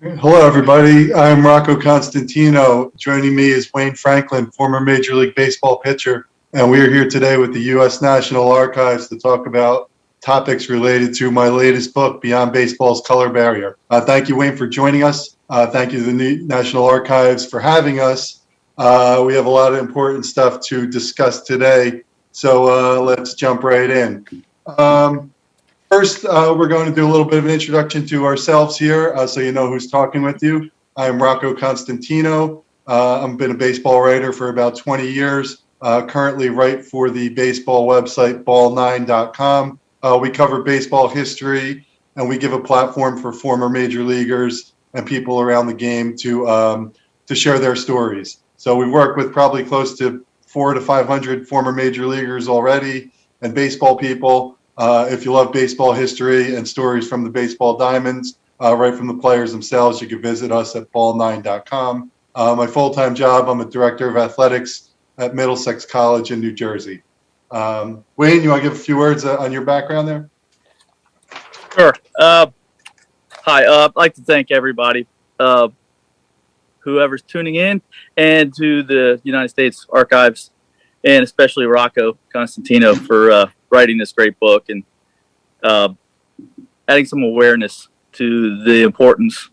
Hello, everybody. I'm Rocco Constantino. Joining me is Wayne Franklin, former Major League Baseball pitcher. And we are here today with the U.S. National Archives to talk about topics related to my latest book, Beyond Baseball's Color Barrier. Uh, thank you, Wayne, for joining us. Uh, thank you to the National Archives for having us. Uh, we have a lot of important stuff to discuss today. So uh, let's jump right in. Um, First, uh, we're going to do a little bit of an introduction to ourselves here, uh, so you know who's talking with you. I'm Rocco Constantino. Uh, I've been a baseball writer for about 20 years. Uh, currently, write for the baseball website ball9.com. Uh, we cover baseball history, and we give a platform for former major leaguers and people around the game to um, to share their stories. So we've worked with probably close to four to 500 former major leaguers already, and baseball people. Uh, if you love baseball history and stories from the baseball diamonds, uh, right from the players themselves, you can visit us at ball9.com. Uh, my full-time job, I'm a director of athletics at Middlesex College in New Jersey. Um, Wayne, you want to give a few words uh, on your background there? Sure. Uh, hi. I'd like to thank everybody, whoever's tuning in, and to the United States Archives, and especially Rocco Constantino for writing this great book and uh, adding some awareness to the importance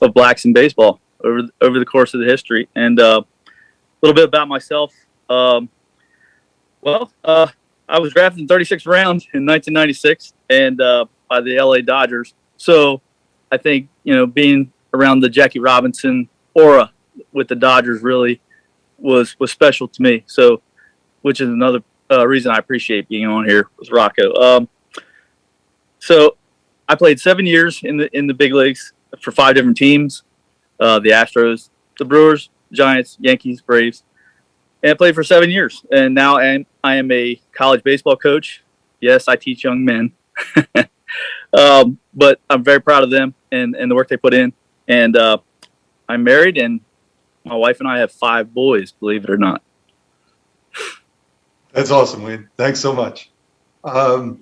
of blacks in baseball over over the course of the history. And uh, a little bit about myself. Um, well, uh, I was drafted in 36 rounds in 1996 and uh, by the LA Dodgers. So I think you know being around the Jackie Robinson aura with the Dodgers really was was special to me. So, which is another uh, reason I appreciate being on here with Rocco. Um, so I played seven years in the in the big leagues for five different teams: uh, the Astros, the Brewers, Giants, Yankees, Braves, and I played for seven years. And now I am, I am a college baseball coach. Yes, I teach young men, um, but I'm very proud of them and and the work they put in. And uh, I'm married, and my wife and I have five boys. Believe it or not. That's awesome, Wayne. Thanks so much. Um,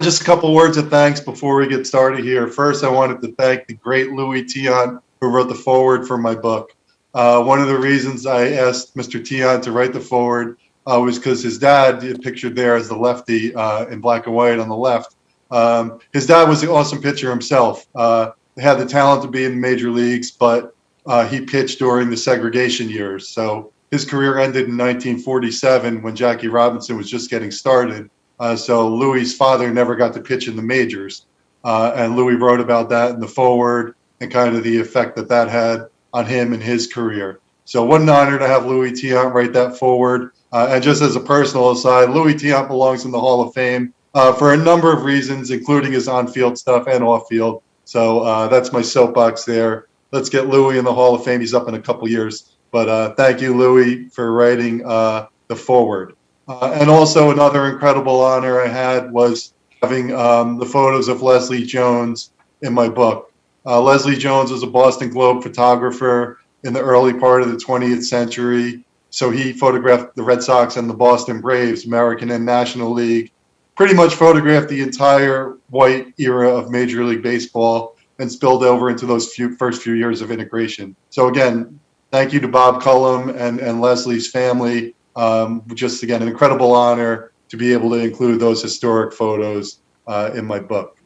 just a couple words of thanks before we get started here. First, I wanted to thank the great Luis Tiant who wrote the foreword for my book. Uh, one of the reasons I asked Mr. Tiant to write the foreword uh, was because his dad, pictured there as the lefty uh, in black and white on the left, um, his dad was an awesome pitcher himself. Uh, had the talent to be in the major leagues, but uh, he pitched during the segregation years. So his career ended in 1947 when Jackie Robinson was just getting started. Uh, so Luis's father never got to pitch in the majors. Uh, and Luis wrote about that in the forward and kind of the effect that that had on him and his career. So what an honor to have Luis Tiant write that forward. Uh, and just as a personal aside, Luis Tiant belongs in the Hall of Fame uh, for a number of reasons, including his on-field stuff and off-field. So uh, that's my soapbox there. Let's get Luis in the Hall of Fame. He's up in a couple years. But uh, thank you, Luis, for writing uh, the foreword. Uh, and also another incredible honor I had was having um, the photos of Leslie Jones in my book. Uh, Leslie Jones was a Boston Globe photographer in the early part of the 20th century. So he photographed the Red Sox and the Boston Braves, American and National League, pretty much photographed the entire white era of Major League Baseball and spilled over into those few, first few years of integration. So again, thank you to Bob Cullum and, and Leslie's family. Um, just again, an incredible honor to be able to include those historic photos uh, in my book.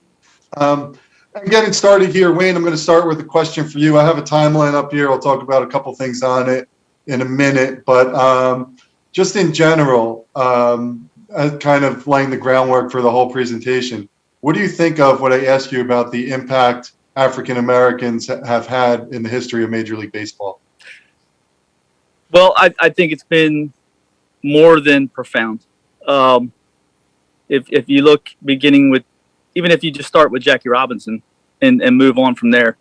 Um, getting started here, Wayne, I'm going to start with a question for you. I have a timeline up here. I'll talk about a couple things on it in a minute, but um, just in general, um, kind of laying the groundwork for the whole presentation. What do you think of what I asked you about the impact African Americans have had in the history of Major League Baseball? Well, I, I think it's been more than profound. Um, if, if you look beginning with, even if you just start with Jackie Robinson and, and move on from there,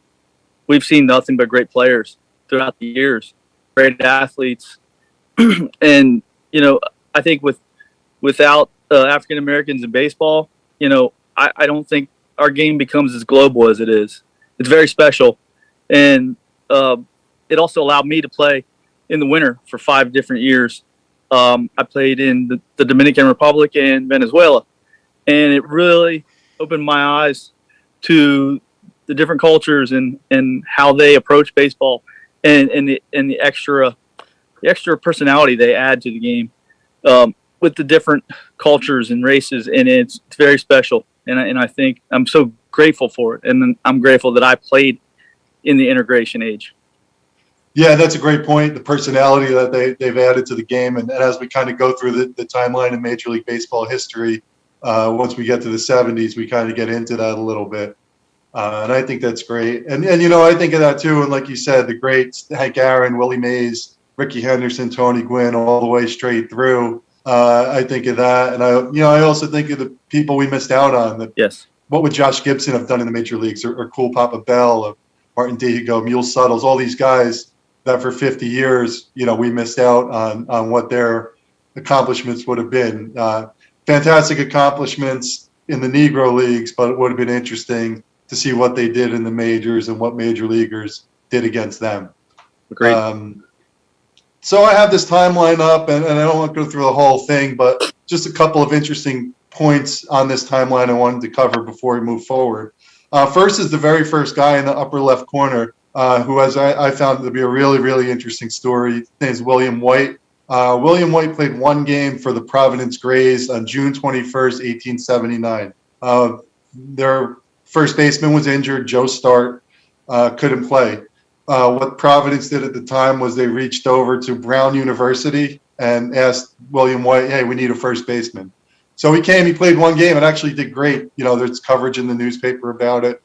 we've seen nothing but great players throughout the years, great athletes. and, you know, I think with, without uh, African Americans in baseball, you know, I, I don't think our game becomes as global as it is. It's very special. And uh, it also allowed me to play in the winter for five different years. Um, I played in the, the, Dominican Republic and Venezuela, and it really opened my eyes to the different cultures and and how they approach baseball, and and the and the extra the extra personality they add to the game um, with the different cultures and races, and it's, it's very special. And I, and I think I'm so grateful for it, and I'm grateful that I played in the integration age. Yeah, that's a great point. The personality that they, they've added to the game. And, and as we kind of go through the, the timeline in Major League Baseball history, uh, once we get to the 70s, we kind of get into that a little bit. Uh, and I think that's great. And, and, you know, I think of that too. And like you said, the greats, Hank Aaron, Willie Mays, Rickey Henderson, Tony Gwynn, all the way straight through. Uh, I think of that. And I, you know, I also think of the people we missed out on. That, Yes. what would Josh Gibson have done in the major leagues or, or Cool Papa Bell or Martin Dihigo, Mule Suttles, all these guys that for 50 years, you know, we missed out on, on what their accomplishments would have been. Uh, fantastic accomplishments in the Negro leagues, but it would have been interesting to see what they did in the majors and what major leaguers did against them. Agreed. Um, so I have this timeline up, and, and I don't want to go through the whole thing, but just a couple of interesting points on this timeline I wanted to cover before we move forward. Uh, first is the very first guy in the upper left corner, uh, who has I, I found to be a really, really interesting story. His name is William White. Uh, William White played one game for the Providence Grays on June 21st, 1879. Uh, their first baseman was injured. Joe Start uh, couldn't play. Uh, what Providence did at the time was they reached over to Brown University and asked William White, "Hey, we need a first baseman." So he came. He played one game and actually did great. You know, there's coverage in the newspaper about it.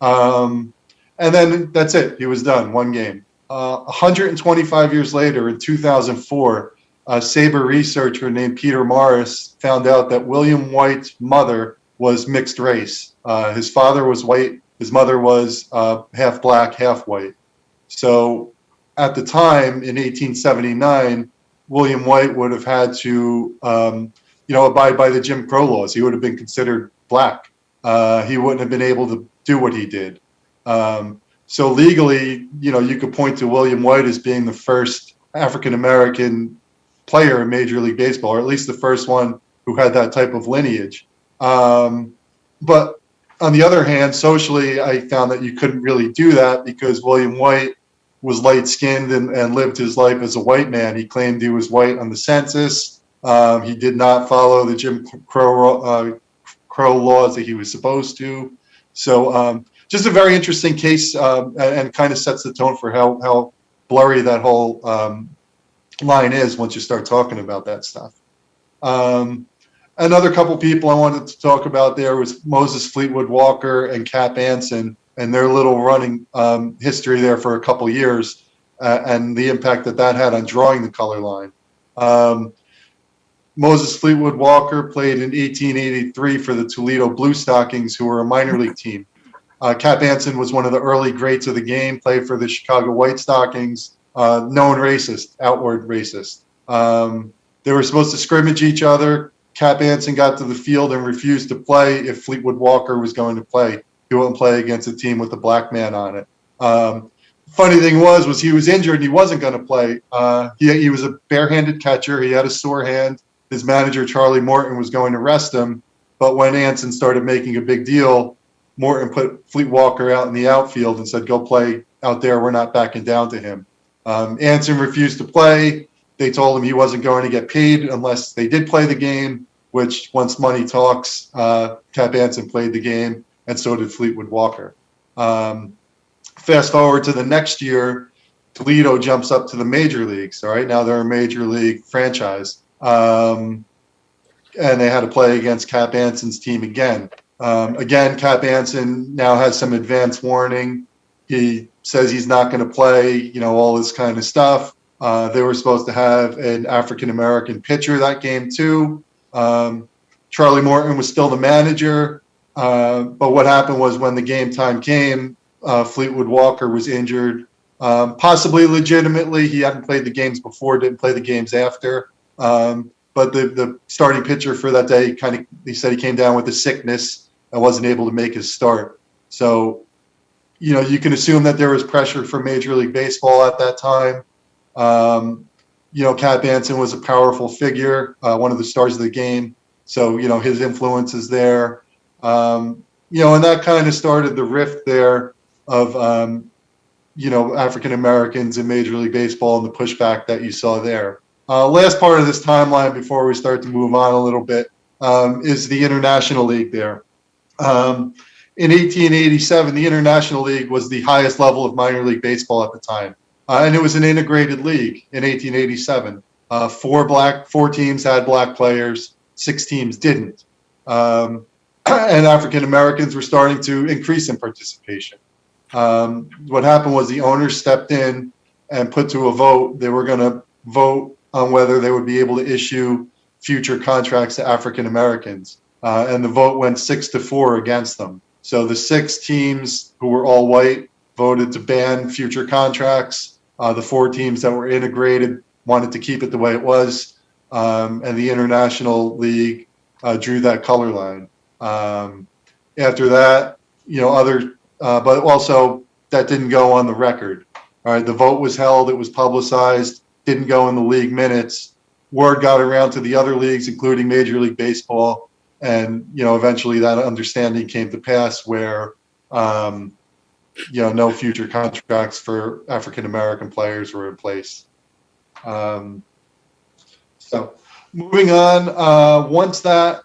Um, and then that's it. He was done. One game. Uh, 125 years later, in 2004, a SABR researcher named Peter Morris found out that William White's mother was mixed race. Uh, his father was white. His mother was uh, half black, half white. So at the time in 1879, William White would have had to, um, you know, abide by the Jim Crow laws. He would have been considered black. Uh, he wouldn't have been able to do what he did. Um, so legally, you know, you could point to William White as being the first African American player in Major League Baseball, or at least the first one who had that type of lineage. Um, but on the other hand, socially, I found that you couldn't really do that because William White was light skinned and, and lived his life as a white man. He claimed he was white on the census. Um, he did not follow the Jim Crow, uh, Crow laws that he was supposed to. So, um, just a very interesting case um, and, and, kind of sets the tone for how, how blurry that whole um, line is once you start talking about that stuff. Um, another couple people I wanted to talk about there was Moses Fleetwood Walker and Cap Anson and their little running um, history there for a couple years uh, and the impact that that had on drawing the color line. Um, Moses Fleetwood Walker played in 1883 for the Toledo Blue Stockings, who were a minor league team. Uh, Cap Anson was one of the early greats of the game, played for the Chicago White Stockings, uh, known racist, outward racist. Um, they were supposed to scrimmage each other. Cap Anson got to the field and refused to play if Fleetwood Walker was going to play. He wouldn't play against a team with a black man on it. Um, funny thing was, was he was injured and he wasn't going to play. Uh, he, he was a barehanded catcher. He had a sore hand. His manager, Charlie Morton, was going to rest him. But when Anson started making a big deal, Morton put Fleet Walker out in the outfield and said, go play out there. We're not backing down to him. Um, Anson refused to play. They told him he wasn't going to get paid unless they did play the game, which once money talks, uh, Cap Anson played the game, and so did Fleetwood Walker. Um, fast forward to the next year, Toledo jumps up to the major leagues. All right, now they're a major league franchise. Um, and they had to play against Cap Anson's team again. Um, again, Cap Anson now has some advance warning. He says he's not going to play, you know, all this kind of stuff. Uh, they were supposed to have an African American pitcher that game too. Um, Charlie Morton was still the manager, uh, but what happened was when the game time came, uh, Fleetwood Walker was injured, um, possibly legitimately. He hadn't played the games before, didn't play the games after. Um, but the, the starting pitcher for that day kind of he said he came down with a sickness and wasn't able to make his start. So, you know, you can assume that there was pressure from Major League Baseball at that time. Um, you know, Cap Anson was a powerful figure, uh, one of the stars of the game. So, you know, his influence is there. Um, you know, and that kind of started the rift there of, um, you know, African Americans in Major League Baseball and the pushback that you saw there. Uh, last part of this timeline before we start to move on a little bit um, is the International League there. Um, in 1887, the International League was the highest level of minor league baseball at the time. Uh, and it was an integrated league in 1887. Uh, four black, four teams had black players, six teams didn't. Um, and African Americans were starting to increase in participation. Um, what happened was the owners stepped in and put to a vote. They were going to vote on whether they would be able to issue future contracts to African Americans. Uh, and the vote went six to four against them. So the six teams who were all white voted to ban future contracts. Uh, the four teams that were integrated wanted to keep it the way it was. Um, and the International League uh, drew that color line. Um, after that, you know, other, uh, but also that didn't go on the record. All right, the vote was held, it was publicized, didn't go in the league minutes. Word got around to the other leagues, including Major League Baseball, and you know, eventually that understanding came to pass where, um, you know, no future contracts for African American players were in place. Um, so, moving on, uh, once that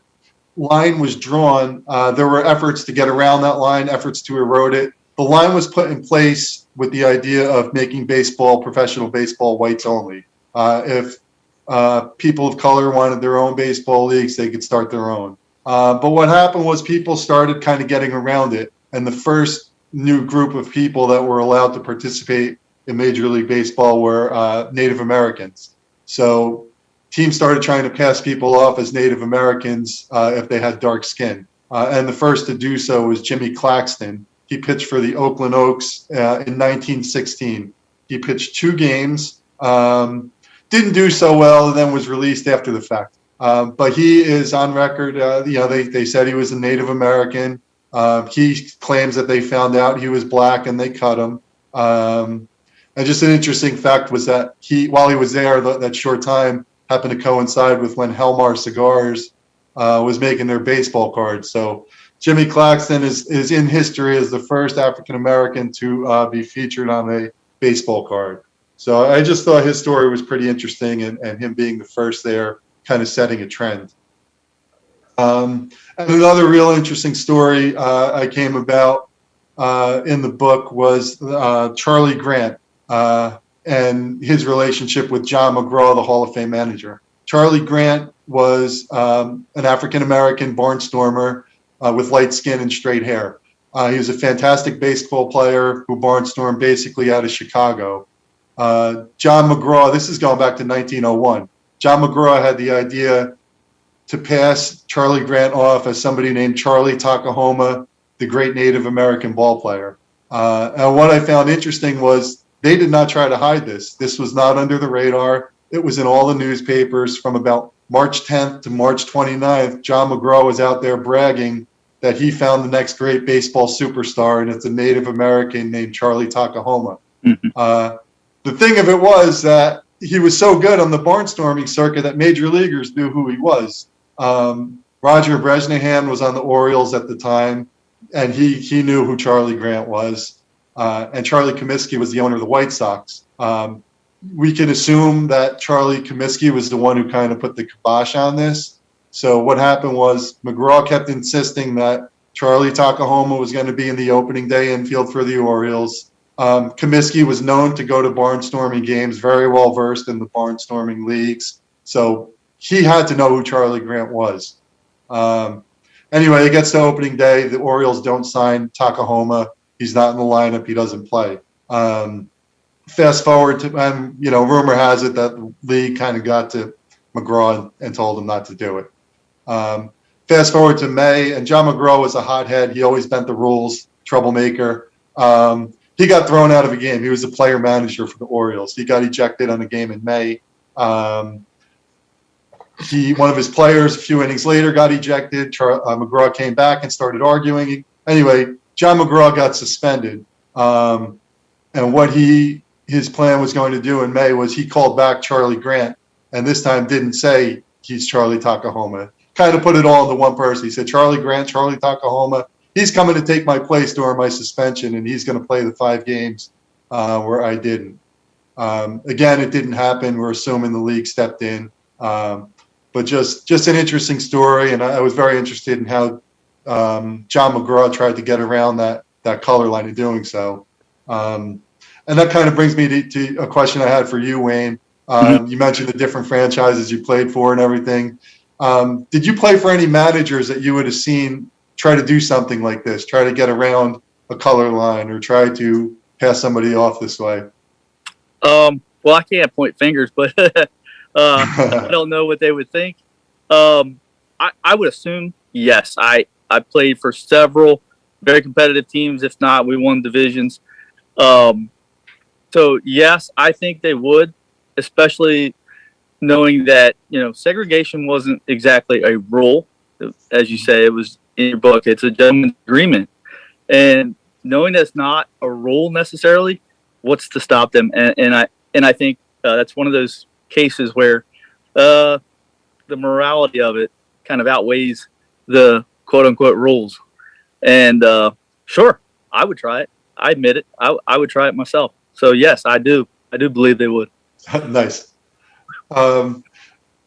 line was drawn, uh, there were efforts to get around that line, efforts to erode it. The line was put in place with the idea of making baseball, professional baseball, whites only. Uh, if uh, people of color wanted their own baseball leagues, they could start their own. Uh, but what happened was people started kind of getting around it. And the first new group of people that were allowed to participate in Major League Baseball were uh, Native Americans. So teams started trying to pass people off as Native Americans uh, if they had dark skin. Uh, and the first to do so was Jimmy Claxton. He pitched for the Oakland Oaks uh, in 1916. He pitched two games, um, didn't do so well, and then was released after the fact. Um, but he is on record. Uh, you know, they, they said he was a Native American. Uh, he claims that they found out he was black and they cut him. Um, and just an interesting fact was that he, while he was there that short time, happened to coincide with when Helmar Cigars uh, was making their baseball cards. So Jimmy Claxton is, is in history as the first African American to uh, be featured on a baseball card. So I just thought his story was pretty interesting and, and him being the first there kind of setting a trend. Um, and another real interesting story uh, I came about uh, in the book was uh, Charlie Grant. Uh, and his relationship with John McGraw, the Hall of Fame manager. Charlie Grant was um, an African American barnstormer uh, with light skin and straight hair. Uh, he was a fantastic baseball player who barnstormed basically out of Chicago. John McGraw, this is going back to 1901. John McGraw had the idea to pass Charlie Grant off as somebody named Charlie Tokohama, the great Native American ball player. Uh, and what I found interesting was they did not try to hide this. This was not under the radar. It was in all the newspapers from about March 10th to March 29th. John McGraw was out there bragging that he found the next great baseball superstar, and it's a Native American named Charlie Tokohama. Mm-hmm. Uh, the thing of it was that he was so good on the barnstorming circuit that major leaguers knew who he was. Um, Roger Bresnahan was on the Orioles at the time, and he he knew who Charlie Grant was uh, and Charlie Comiskey was the owner of the White Sox. Um, we can assume that Charlie Comiskey was the one who kind of put the kibosh on this. So what happened was McGraw kept insisting that Charlie Tokohama was going to be in the opening day infield for the Orioles. Um, Comiskey was known to go to barnstorming games, very well versed in the barnstorming leagues. So he had to know who Charlie Grant was. Um, anyway, it gets to opening day. The Orioles don't sign Tokohama he's not in the lineup. He doesn't play. Um, fast forward to, and you know, rumor has it that league kind of got to McGraw and, and, told him not to do it. Um, fast forward to May, and John McGraw was a hothead. He always bent the rules, troublemaker. Um, he got thrown out of a game. He was a player manager for the Orioles. He got ejected on a game in May. Um, he one of his players a few innings later got ejected. Char, uh, McGraw came back and started arguing. Anyway, John McGraw got suspended. Um, and what he his plan was going to do in May was he called back Charlie Grant, and this time didn't say he's Charlie Tokohama. Kind of put it all into one person. He said Charlie Grant, Charlie Tokohama. He's coming to take my place during my suspension, and he's going to play the five games uh, where I didn't. Um, again, it didn't happen. We're assuming the league stepped in, um, but just just an interesting story, and I, I was very interested in how um, John McGraw tried to get around that that color line in doing so. Um, and that kind of brings me to, to a question I had for you, Wayne. Um, You mentioned the different franchises you played for and everything. Um, did you play for any managers that you would have seen try to do something like this, try to get around a color line or try to pass somebody off this way? Um, well, I can't point fingers, but uh, I don't know what they would think. Um, I, I would assume yes. I I played for several very competitive teams. If not, we won divisions. Um, so yes, I think they would, especially knowing that you know segregation wasn't exactly a rule, as you say. It was in your book. It's a gentleman's agreement, and knowing that's not a rule necessarily, what's to stop them? And, and I and I think uh, that's one of those cases where uh, the morality of it kind of outweighs the quote unquote rules. And uh, sure, I would try it. I admit it. I, I would try it myself. So yes, I do. I do believe they would. nice. Um,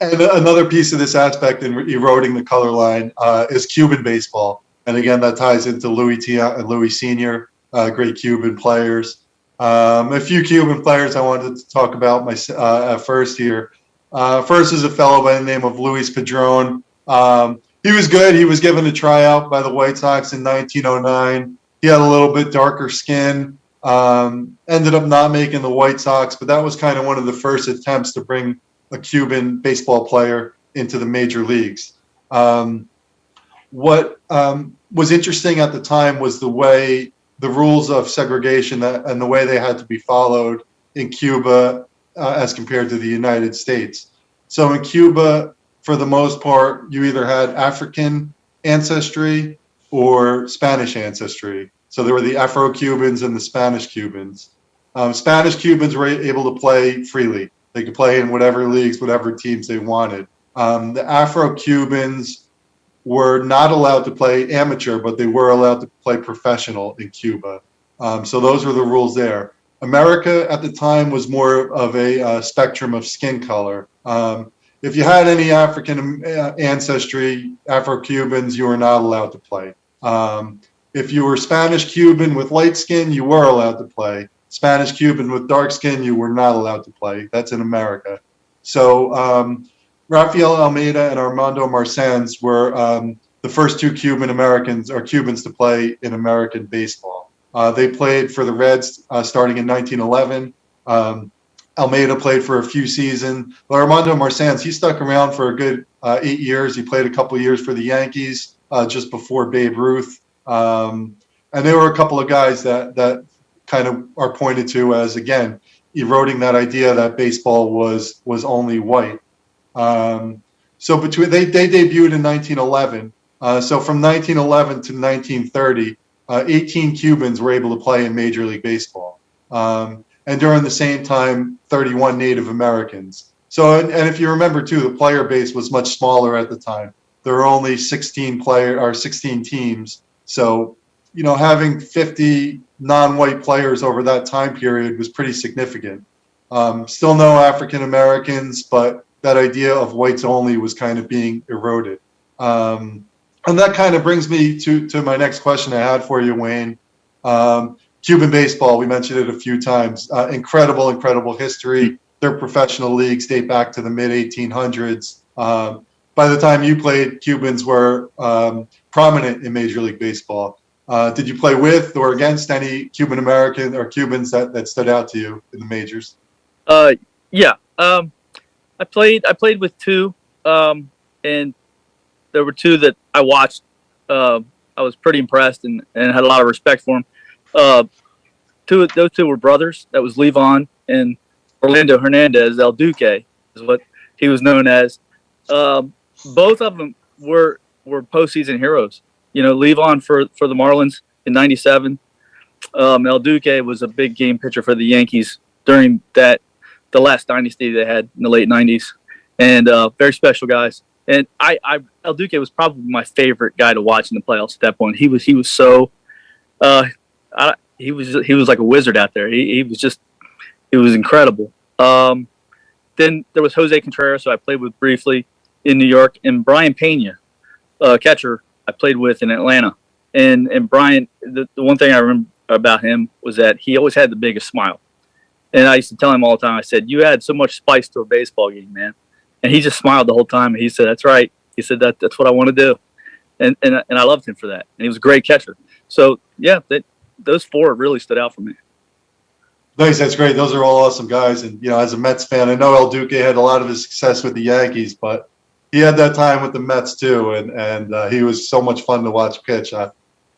and another piece of this aspect in eroding the color line uh, is Cuban baseball. And again, that ties into Luis Tiant and Luis Sr., uh, great Cuban players. Um, a few Cuban players I wanted to talk about my uh, first here. Uh, first is a fellow by the name of Luis Padron. Um, he was good. He was given a tryout by the White Sox in 1909. He had a little bit darker skin. Um, ended up not making the White Sox, but that was kind of one of the first attempts to bring a Cuban baseball player into the major leagues. Um, what um, was interesting at the time was the way the rules of segregation that, and the way they had to be followed in Cuba uh, as compared to the United States. So in Cuba, for the most part, you either had African ancestry or Spanish ancestry. So there were the Afro Cubans and the Spanish Cubans. Um, Spanish Cubans were able to play freely. They could play in whatever leagues, whatever teams they wanted. Um, the Afro Cubans were not allowed to play amateur, but they were allowed to play professional in Cuba. Um, so those were the rules there. America at the time was more of a uh, spectrum of skin color. Um, if you had any African uh, ancestry, Afro-Cubans, you were not allowed to play. Um, if you were Spanish Cuban with light skin, you were allowed to play. Spanish Cuban with dark skin, you were not allowed to play. That's in America. So um, Rafael Almeida and Armando Marsans were um, the first two Cuban Americans or Cubans to play in American baseball. Uh, they played for the Reds uh, starting in 1911. Um, Almeida played for a few seasons. But Armando Marsans, he stuck around for a good uh, eight years. He played a couple years for the Yankees uh, just before Babe Ruth. Um, and there were a couple of guys that that kind of are pointed to as again eroding that idea that baseball was was only white. Um, so between they they debuted in 1911. Uh, so from 1911 to 1930, uh, 18 Cubans were able to play in Major League Baseball. Um, and during the same time, 31 Native Americans. So, and, and if you remember too, the player base was much smaller at the time. There were only 16 player or 16 teams. So, you know, having 50 non-white players over that time period was pretty significant. Um, still no African Americans, but that idea of whites only was kind of being eroded. Um, and that kind of brings me to, to my next question I had for you, Wayne. Um, Cuban baseball, we mentioned it a few times. Uh, incredible, incredible history. Their professional leagues date back to the mid 1800s. Um, by the time you played, Cubans were um, prominent in Major League Baseball. Uh, did you play with or against any Cuban American or Cubans that, that stood out to you in the majors? Uh, yeah. Um, I played. I played with two, um, and there were two that I watched. Uh, I was pretty impressed and, and had a lot of respect for them. Uh, two those two were brothers. That was Livan and Orlando Hernandez El Duque is what he was known as. Um, both of them were were postseason heroes. You know, Livan for for the Marlins in '97. Um, El Duque was a big game pitcher for the Yankees during that the last dynasty they had in the late '90s, and uh, very special guys. And I, I El Duque was probably my favorite guy to watch in the playoffs at that point. He was he was so, uh, I, he was he was like a wizard out there. He, he was just it was incredible. Um, then there was Jose Contreras, who I played with briefly in New York, and Brayan Pena, uh, catcher I played with in Atlanta. And and Brayan, the, the one thing I remember about him was that he always had the biggest smile. And I used to tell him all the time, I said, "You add so much spice to a baseball game, man." And he just smiled the whole time. And he said, "That's right." He said, "That that's what I want to do," and and and I loved him for that. And he was a great catcher. So yeah, that those four really stood out for me. Nice, that's great. Those are all awesome guys. And you know, as a Mets fan, I know El Duque had a lot of his success with the Yankees, but he had that time with the Mets too, and and uh, he was so much fun to watch pitch. Uh,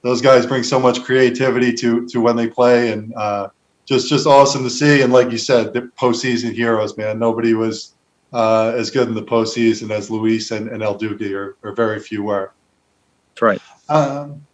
those guys bring so much creativity to to when they play, and uh, just just awesome to see. And like you said, the postseason heroes, man. Nobody was uh, as good in the postseason as Luis and, and El Duque, or, or very few were. That's right. Um,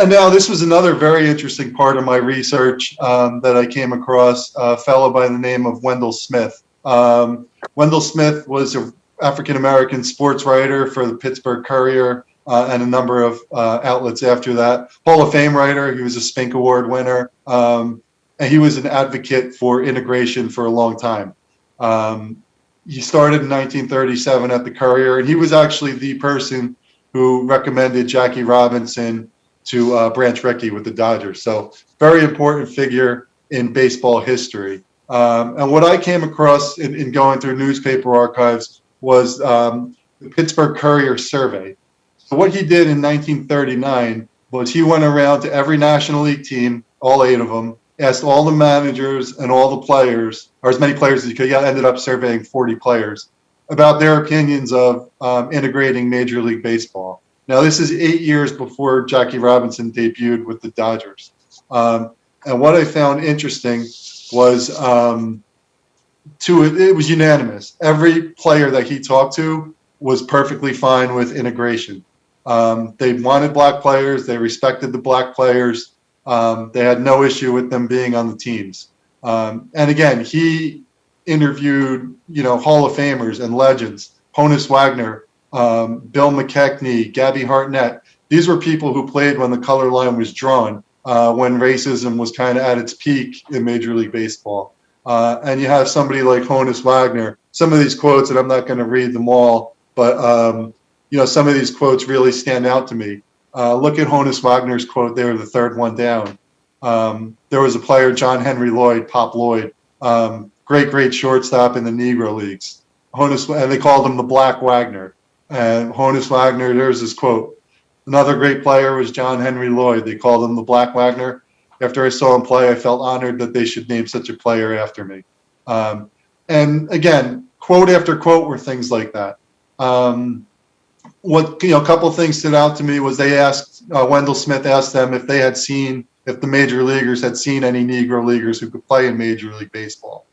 and now this was another very interesting part of my research um, that I came across a fellow by the name of Wendell Smith. Um, Wendell Smith was an African American sports writer for the Pittsburgh Courier uh, and a number of uh, outlets after that. Hall of Fame writer. He was a Spink Award winner. Um, and he was an advocate for integration for a long time. Um, he started in 1937 at the Courier, and he was actually the person who recommended Jackie Robinson to uh, Branch Rickey with the Dodgers. So very important figure in baseball history. Um, and what I came across in, in, going through newspaper archives was um, the Pittsburgh Courier survey. So what he did in 1939 was he went around to every National League team, all eight of them, asked all the managers and all the players, or as many players as he could. He ended up surveying 40 players about their opinions of um, integrating Major League Baseball. Now, this is eight years before Jackie Robinson debuted with the Dodgers. Um, and what I found interesting was um, to it, was unanimous. Every player that he talked to was perfectly fine with integration. Um, they wanted black players. They respected the black players. Um, they had no issue with them being on the teams. Um, and again, he interviewed, you know, Hall of Famers and legends, Honus Wagner, um, Bill McKechnie, Gabby Hartnett. These were people who played when the color line was drawn, uh, when racism was kind of at its peak in Major League Baseball. Uh, and you have somebody like Honus Wagner. Some of these quotes, and I'm not going to read them all, but um, you know, some of these quotes really stand out to me. Uh, look at Honus Wagner's quote there, the third one down. Um, there was a player, John Henry Lloyd, Pop Lloyd, um, great, great shortstop in the Negro Leagues. Honus, and they called him the Black Wagner. And Honus Wagner, there's his quote. Another great player was John Henry Lloyd. They called him the Black Wagner. After I saw him play, I felt honored that they should name such a player after me. Um, and again, quote after quote were things like that. Um, what you know, a couple things stood out to me was they asked uh, Wendell Smith asked them if they had seen if the major leaguers had seen any Negro leaguers who could play in Major League Baseball.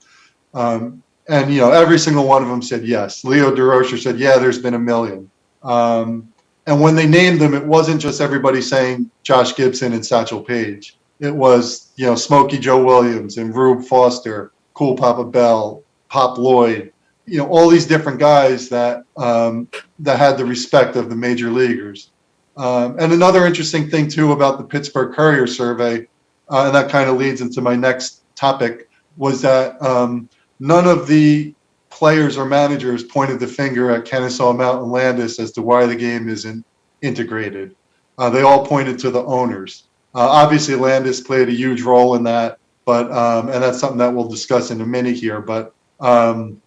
Um, and you know, every single one of them said yes. Leo Durocher said, "Yeah, there's been a million. Um, and when they named them, it wasn't just everybody saying Josh Gibson and Satchel Paige. It was you know Smokey Joe Williams and Rube Foster, Cool Papa Bell, Pop Lloyd, you know all these different guys that um, that had the respect of the major leaguers. Um, and another interesting thing too about the Pittsburgh Courier survey, uh, and that kind of leads into my next topic, was that um, none of the players or managers pointed the finger at Kenesaw Mountain Landis as to why the game isn't integrated. Uh, they all pointed to the owners. Uh, obviously, Landis played a huge role in that, but um, and that's something that we'll discuss in a minute here. But um,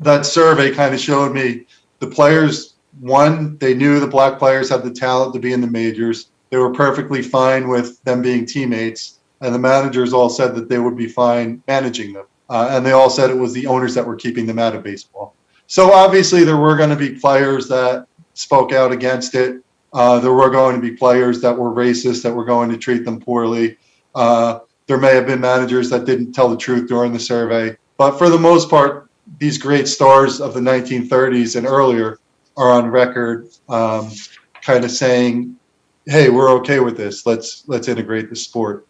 that survey kind of showed me the players one they knew the black players had the talent to be in the majors they were perfectly fine with them being teammates and the managers all said that they would be fine managing them uh, and they all said it was the owners that were keeping them out of baseball so obviously there were going to be players that spoke out against it uh, there were going to be players that were racist that were going to treat them poorly uh, there may have been managers that didn't tell the truth during the survey but for the most part these great stars of the 1930s and earlier are on record um, kind of saying, hey, we're okay with this. Let's let's integrate the sport.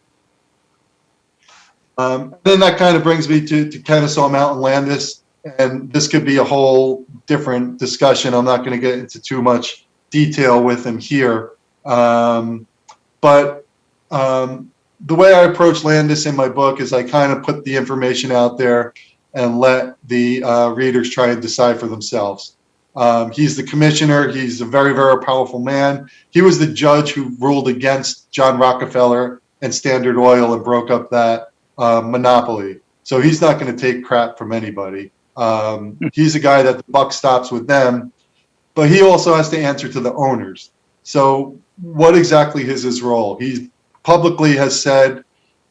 Um, then that kind of brings me to, to Kenesaw Mountain Landis. and this could be a whole different discussion. I'm not going to get into too much detail with him here. Um, but um, the way I approach Landis in my book is I kind of put the information out there and let the uh, readers try and decide for themselves. Um, he's the commissioner. He's a very, very powerful man. He was the judge who ruled against John Rockefeller and Standard Oil and broke up that uh, monopoly. So he's not going to take crap from anybody. Um, he's a guy that the buck stops with them, but he also has to answer to the owners. So what exactly is his role? He publicly has said,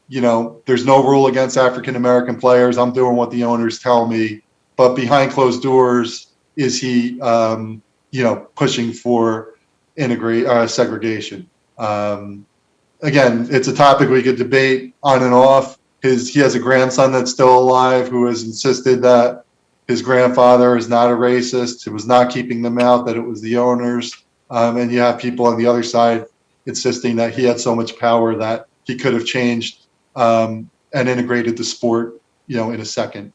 you know, there's no rule against African American players. I'm doing what the owners tell me. But behind closed doors, is he, um, you know, pushing for integrate uh, segregation? Um, again, it's a topic we could debate on and off. His he has a grandson that's still alive who has insisted that his grandfather is not a racist. It was not keeping them out. That it was the owners. Um, and you have people on the other side insisting that he had so much power that he could have changed um, and integrated the sport, you know, in a second.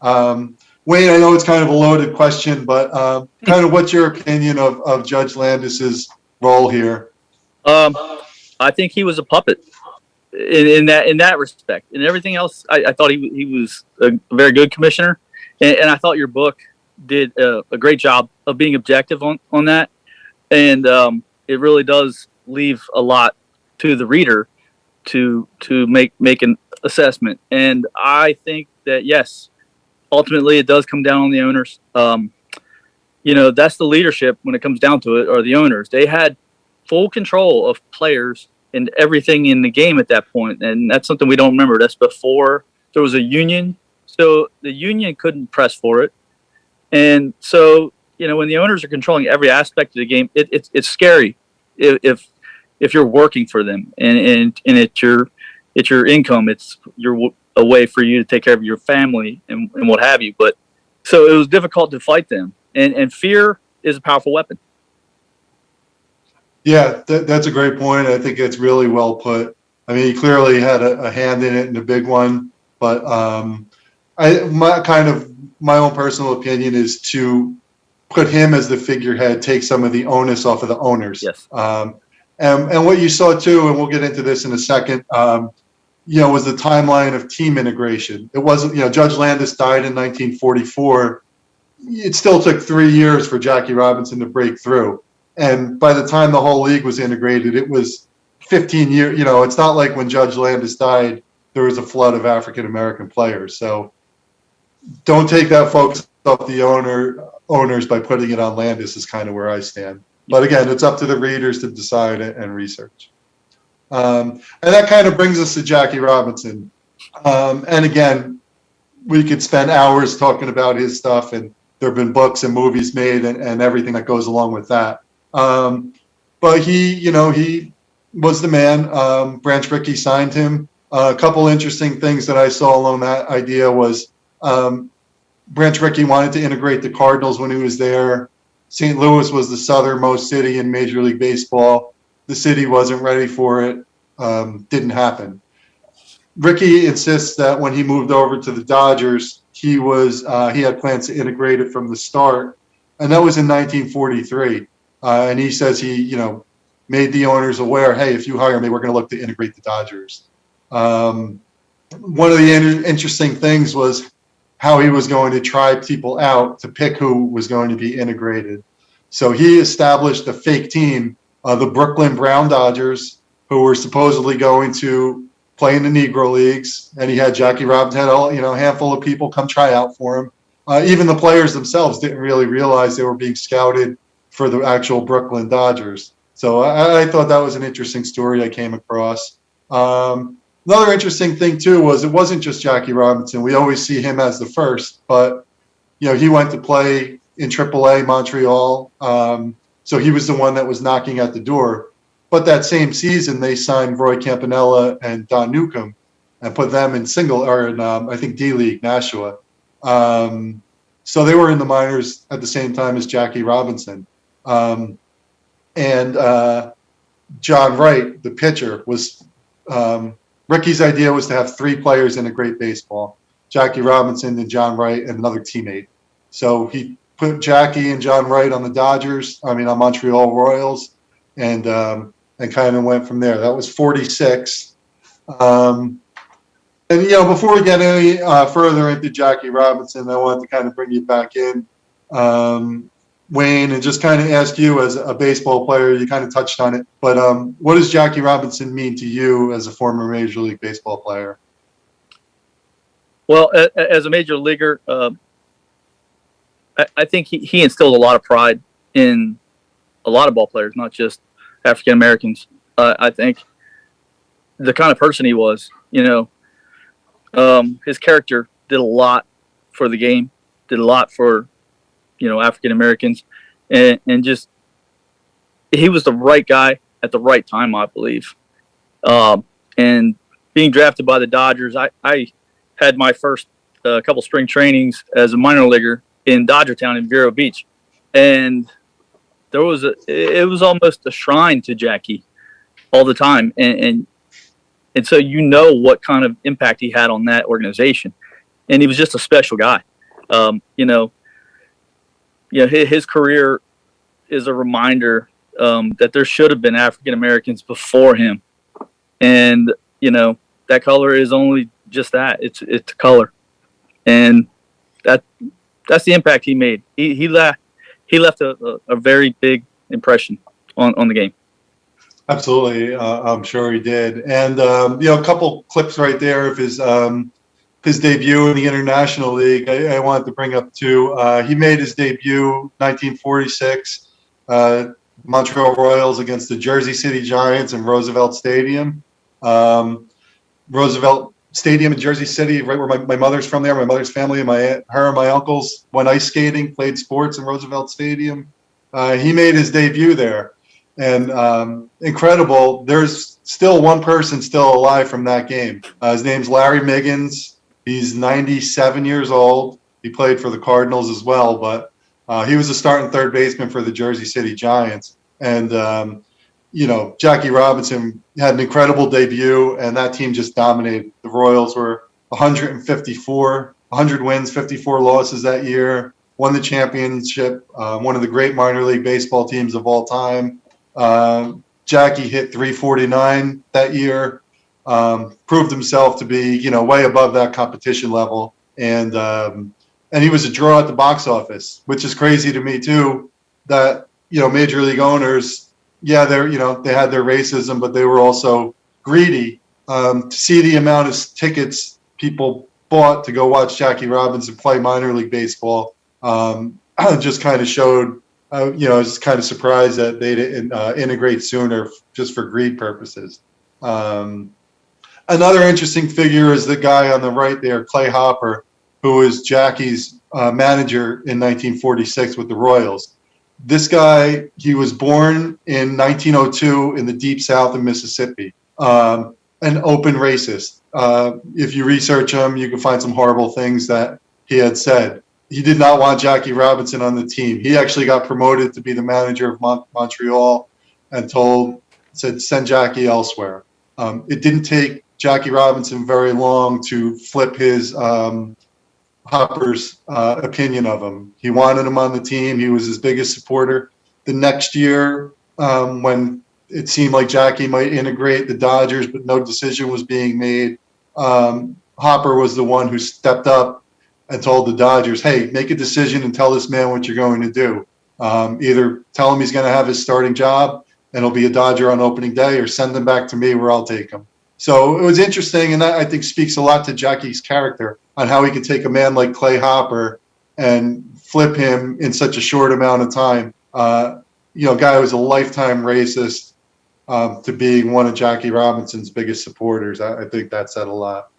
Um, Wayne, I know it's kind of a loaded question, but um, kind of what's your opinion of, of Judge Landis's role here? Um, I think he was a puppet in, in that in that respect. And everything else, I, I thought he he was a very good commissioner, and, and I thought your book did a, a, great job of being objective on on that, and um, it really does leave a lot to the reader to to make make an assessment. And I think that yes, ultimately it does come down on the owners. Um, you know, that's the leadership when it comes down to it, or the owners. They had full control of players and everything in the game at that point, and that's something we don't remember. That's before there was a union, so the union couldn't press for it, and so you know when the owners are controlling every aspect of the game, it, it's it's scary if, if if you're working for them and and and it's your it's your income. It's your a way for you to take care of your family and, and what have you. But so it was difficult to fight them, and and fear is a powerful weapon. Yeah, that, that's a great point. I think it's really well put. I mean, he clearly had a, a hand in it and a big one, but um, I my kind of my own personal opinion is to put him as the figurehead, take some of the onus off of the owners. Yes. Um, and, and what you saw too, and we'll get into this in a second, um, you know, was the timeline of team integration. It wasn't, you know, Judge Landis died in 1944. It still took three years for Jackie Robinson to break through. And by the time the whole league was integrated, it was 15 years. You know, it's not like when Judge Landis died, there was a flood of African American players. So don't take that focus off the owner owners by putting it on Landis is kind of where I stand. But again, it's up to the readers to decide and research. Um, and that kind of brings us to Jackie Robinson. Um, and again, we could spend hours talking about his stuff, and there have been books and movies made and, and everything that goes along with that. Um, but he, you know, he was the man. Um, Branch Rickey signed him. Uh, a couple interesting things that I saw along that idea was um, Branch Rickey wanted to integrate the Cardinals when he was there. St. Louis was the southernmost city in Major League Baseball the city wasn't ready for it, um, didn't happen. Rickey insists that when he moved over to the Dodgers, he was uh, he had plans to integrate it from the start, and that was in 1943. Uh, and he says he, you know, made the owners aware, hey, if you hire me, we're going to look to integrate the Dodgers. Um, one of the in- interesting things was how he was going to try people out to pick who was going to be integrated. So he established a fake team uh, the Brooklyn Brown Dodgers, who were supposedly going to play in the Negro leagues, and he had Jackie Robinson, had all you know, a handful of people come try out for him. Uh, even the players themselves didn't really realize they were being scouted for the actual Brooklyn Dodgers. So I, I thought that was an interesting story I came across. Um, another interesting thing too was it wasn't just Jackie Robinson. We always see him as the first, but you know he went to play in AAA Montreal. Um, so he was the one that was knocking at the door. But that same season, they signed Roy Campanella and Don Newcombe and put them in single or in um, I think D League Nashua. Um, so they were in the minors at the same time as Jackie Robinson. Um, and uh, John Wright, the pitcher, was um, Rickey's idea was to have three players in a great baseball. Jackie Robinson and John Wright and another teammate. So he put Jackie and John Wright on the Dodgers. I mean, on Montreal Royals, and um, and kind of went from there. That was 46. Um, and you know, before we get any uh, further into Jackie Robinson, I wanted to kind of bring you back in, um, Wayne, and just kind of ask you as a baseball player. You kind of touched on it, but um, what does Jackie Robinson mean to you as a former Major League Baseball player? Well, as a major leaguer, I, I think he, he instilled a lot of pride in a lot of ball players, not just African Americans. Uh, I think the kind of person he was, you know, um, his character did a lot for the game, did a lot for, you know, African Americans, and, and just he was the right guy at the right time, I believe. Um, and being drafted by the Dodgers, I, I had my first uh, couple spring trainings as a minor leaguer in Dodger Town in Vero Beach, and there was a it was almost a shrine to Jackie all the time, and and, and so you know what kind of impact he had on that organization, and he was just a special guy. Um, you know, you know his, his career is a reminder um, that there should have been African Americans before him, and you know that color is only just that. It's it's color, and that that's the impact he made. He he left he left a, a, a very big impression on on the game. Absolutely, uh, I'm sure he did. And um, you know, a couple clips right there of his um, his debut in the International League. I, I wanted to bring up too. Uh, he made his debut 1946, uh, Montreal Royals against the Jersey City Giants in Roosevelt Stadium. Um, Roosevelt Stadium in Jersey City, right where my, my mother's from there. My mother's family and my aunt, her and my uncles went ice skating, played sports in Roosevelt Stadium. Uh, he made his debut there, and um, incredible. There's still one person still alive from that game. Uh, his name's Larry Miggins. He's 97 years old. He played for the Cardinals as well, but uh, he was a starting third baseman for the Jersey City Giants. And um, you know, Jackie Robinson had an incredible debut, and that team just dominated. The Royals were 154, 100 wins, 54 losses that year. Won the championship. Uh, one of the great minor league baseball teams of all time. Um, Jackie hit 349 that year. Um, proved himself to be, you know, way above that competition level, and um, and he was a draw at the box office, which is crazy to me too. That you know, major league owners yeah, they're you know they had their racism, but they were also greedy. Um, to see the amount of tickets people bought to go watch Jackie Robinson play minor league baseball um, just kind of showed. Uh, you know, I was kind of surprised that they didn't uh, integrate sooner, just for greed purposes. Um, another interesting figure is the guy on the right there, Clay Hopper, who was Jackie's uh, manager in 1946 with the Royals this guy, he was born in 1902 in the deep south of Mississippi, um, an open racist. Uh, if you research him, you can find some horrible things that he had said. He did not want Jackie Robinson on the team. He actually got promoted to be the manager of Mon- Montreal and told, said, send Jackie elsewhere. Um, it didn't take Jackie Robinson very long to flip his um, Hopper's uh, opinion of him. He wanted him on the team. He was his biggest supporter. The next year, um, when it seemed like Jackie might integrate the Dodgers, but no decision was being made, um, Hopper was the one who stepped up and told the Dodgers, "Hey, make a decision and tell this man what you're going to do. Um, either tell him he's going to have his starting job and he'll be a Dodger on opening day, or send him back to me where I'll take him." So it was interesting, and that I think speaks a lot to Jackie's character on how he could take a man like Clay Hopper and flip him in such a short amount of time. Uh, you know, guy was a lifetime racist um, to being one of Jackie Robinson's biggest supporters. I, I think that said a lot.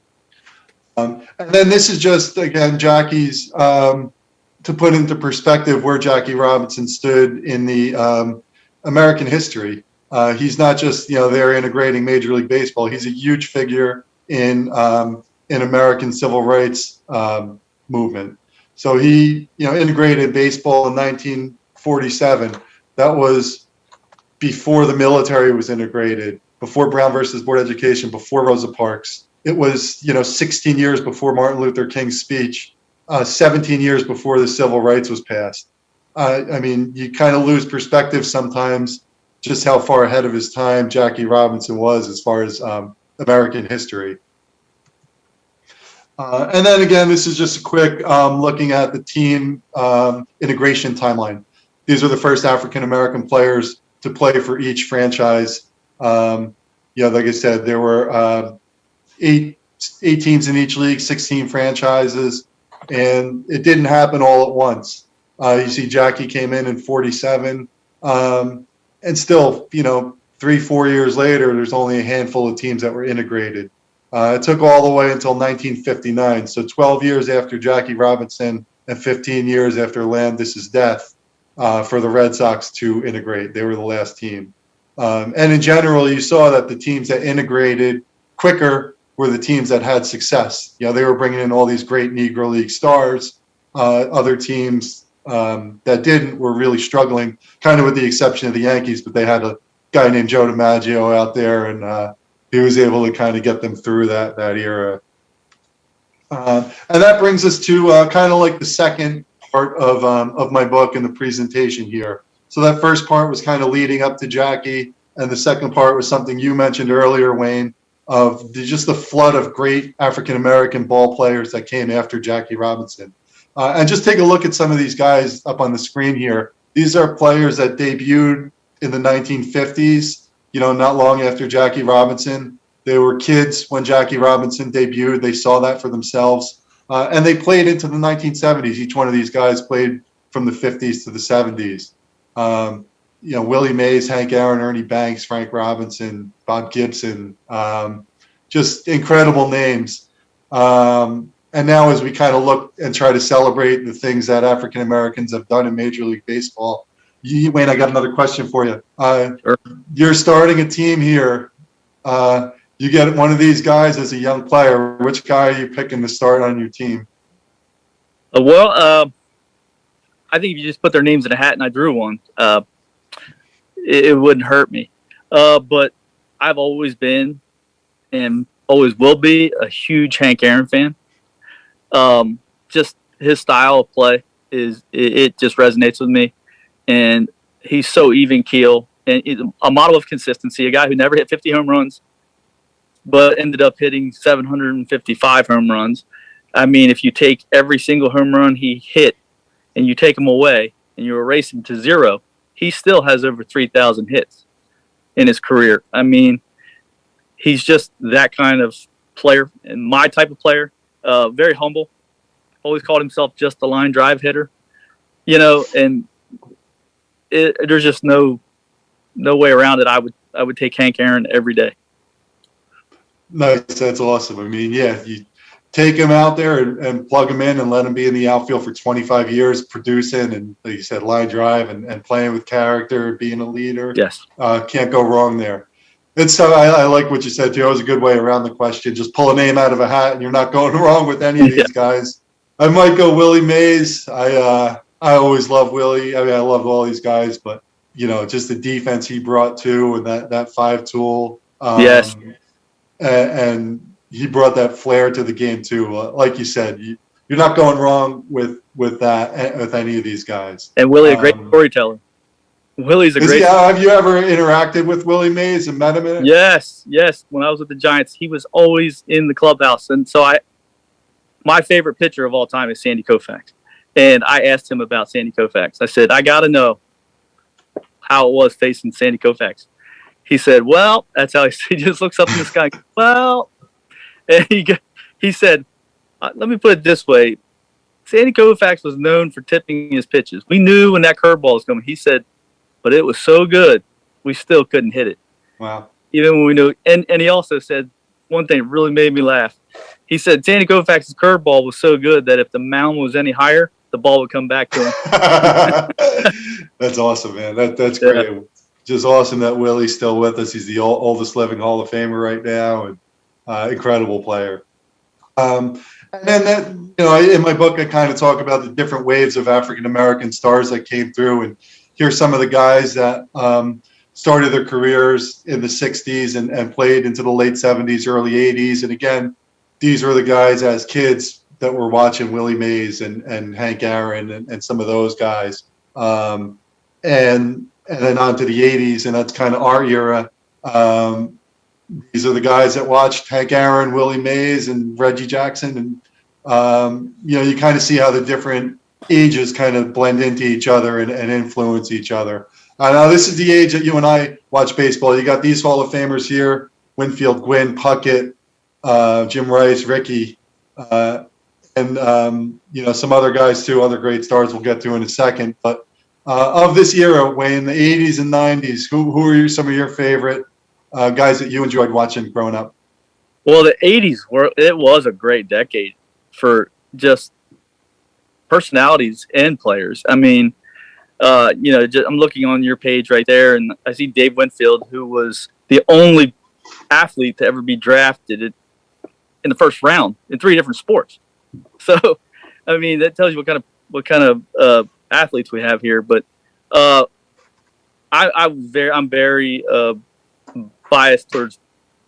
Um, and then this is just again Jackie's um, to put into perspective where Jackie Robinson stood in the um, American history. Uh, he's not just you know there integrating Major League Baseball. He's a huge figure in um, in American civil rights um, movement. So he you know integrated baseball in 1947. That was before the military was integrated, before Brown versus Board of Education, before Rosa Parks. it was, you know, 16 years before Martin Luther King's speech, uh, 17 years before the Civil Rights was passed. Uh, I mean, you kind of lose perspective sometimes just how far ahead of his time Jackie Robinson was as far as um, American history. Uh, and then again, this is just a quick um, looking at the team um, integration timeline. These are the first African American players to play for each franchise. Um, you know, like I said, there were uh, eight, eight teams in each league, 16 franchises, and it didn't happen all at once. Uh, you see, Jackie came in in 47, um, and still, you know, three, four years later, there's only a handful of teams that were integrated. Uh, it took all the way until 1959. So 12 years after Jackie Robinson and 15 years after Landis's death uh, for the Red Sox to integrate. They were the last team. Um, and in general, you saw that the teams that integrated quicker were the teams that had success. You know, they were bringing in all these great Negro League stars. Uh, other teams um, that didn't were really struggling, kind of with the exception of the Yankees, but they had a guy named Joe DiMaggio out there and uh, he was able to kind of get them through that that era. Uh, and that brings us to uh, kind of like the second part of um, of my book and the presentation here. So that first part was kind of leading up to Jackie, and the second part was something you mentioned earlier, Wayne, of the, just the flood of great African American ball players that came after Jackie Robinson. Uh, and just take a look at some of these guys up on the screen here. These are players that debuted in the 1950s you know, not long after Jackie Robinson. They were kids when Jackie Robinson debuted. They saw that for themselves. Uh, and they played into the 1970s. Each one of these guys played from the 50s to the 70s. Um, you know, Willie Mays, Hank Aaron, Ernie Banks, Frank Robinson, Bob Gibson, um, just incredible names. Um, and now, as we kind of look and try to celebrate the things that African Americans have done in Major League Baseball, you, Wayne, I got another question for you. Uh, Sure. You're starting a team here. Uh, you get one of these guys as a young player. Which guy are you picking to start on your team? Uh, well, uh, I think if you just put their names in a hat and I drew one, uh, it, it wouldn't hurt me. Uh, but I've always been and always will be a huge Hank Aaron fan. Um, just his style of play is it, it just resonates with me, and he's so even keel and a model of consistency. A guy who never hit 50 home runs, but ended up hitting 755 home runs. I mean, if you take every single home run he hit and you take him away and you erase him to zero, he still has over 3,000 hits in his career. I mean, he's just that kind of player and my type of player. Uh, very humble. Always called himself just a line drive hitter, you know, and it, there's just no no way around it. I would I would take Hank Aaron every day. Nice, that's awesome. I mean, yeah, you take him out there and, and plug him in and let him be in the outfield for 25 years, producing and, like you said, line drive and, and playing with character, being a leader. Yes. Uh, can't go wrong there. It's so I, I like what you said too. It was a good way around the question. Just pull a name out of a hat, and you're not going wrong with any of these Yeah. guys. I might go Willie Mays. I uh, I always love Willie. I mean, I love all these guys, but you know, just the defense he brought to and that that five tool. Um, Yes. And, and he brought that flair to the game too. Uh, like you said, you, you're not going wrong with with that eh, with any of these guys. And Willie, a great Um, storyteller. Willie's a Is great. he, have you ever interacted with Willie Mays and met him? In it? Yes, yes. When I was with the Giants, he was always in the clubhouse, and so I, my favorite pitcher of all time is Sandy Koufax, and I asked him about Sandy Koufax. I said, I got to know how it was facing Sandy Koufax. He said, "Well, that's how he, he just looks up in the sky. Well, and he he said, uh, let me put it this way." Sandy Koufax was known for tipping his pitches. We knew when that curveball was coming. He said, but it was so good, we still couldn't hit it Wow. even when we knew. And and he also said one thing really made me laugh. He said Sandy Koufax's curveball was so good that if the mound was any higher, the ball would come back to him. that's awesome, man. That that's Yeah. great. Just awesome that Willie's still with us. He's the oldest living Hall of Famer right now, and uh, incredible player. Um, and then, that, you know, in my book, I kind of talk about the different waves of African American stars that came through, and here's some of the guys that um, started their careers in the 60s and, and played into the late 70s, early 80s. And again, these were the guys as kids that were watching Willie Mays and, and Hank Aaron and, and some of those guys. Um, and and then on to the 80s, and that's kind of our era. Um, these are the guys that watched Hank Aaron, Willie Mays, and Reggie Jackson, and um, you know you kind of see how the different ages kind of blend into each other and, and influence each other. Uh, now this is the age that you and I watch baseball. You got these Hall of Famers here: Winfield, Gwynn, Puckett, uh, Jim Rice, Rickey, uh, and um, you know some other guys too, other great stars we'll get to in a second. But uh, of this era, Wayne, the 80s and 90s, who, who are some of your favorite uh, guys that you enjoyed watching growing up? Well, the 80s were, it was a great decade for just personalities and players. I mean, uh, you know, just, I'm looking on your page right there and I see Dave Winfield, who was the only athlete to ever be drafted in the first round in three different sports. So, I mean, that tells you what kind of, what kind of, uh, athletes we have here, but uh, I, I very I'm very uh, biased towards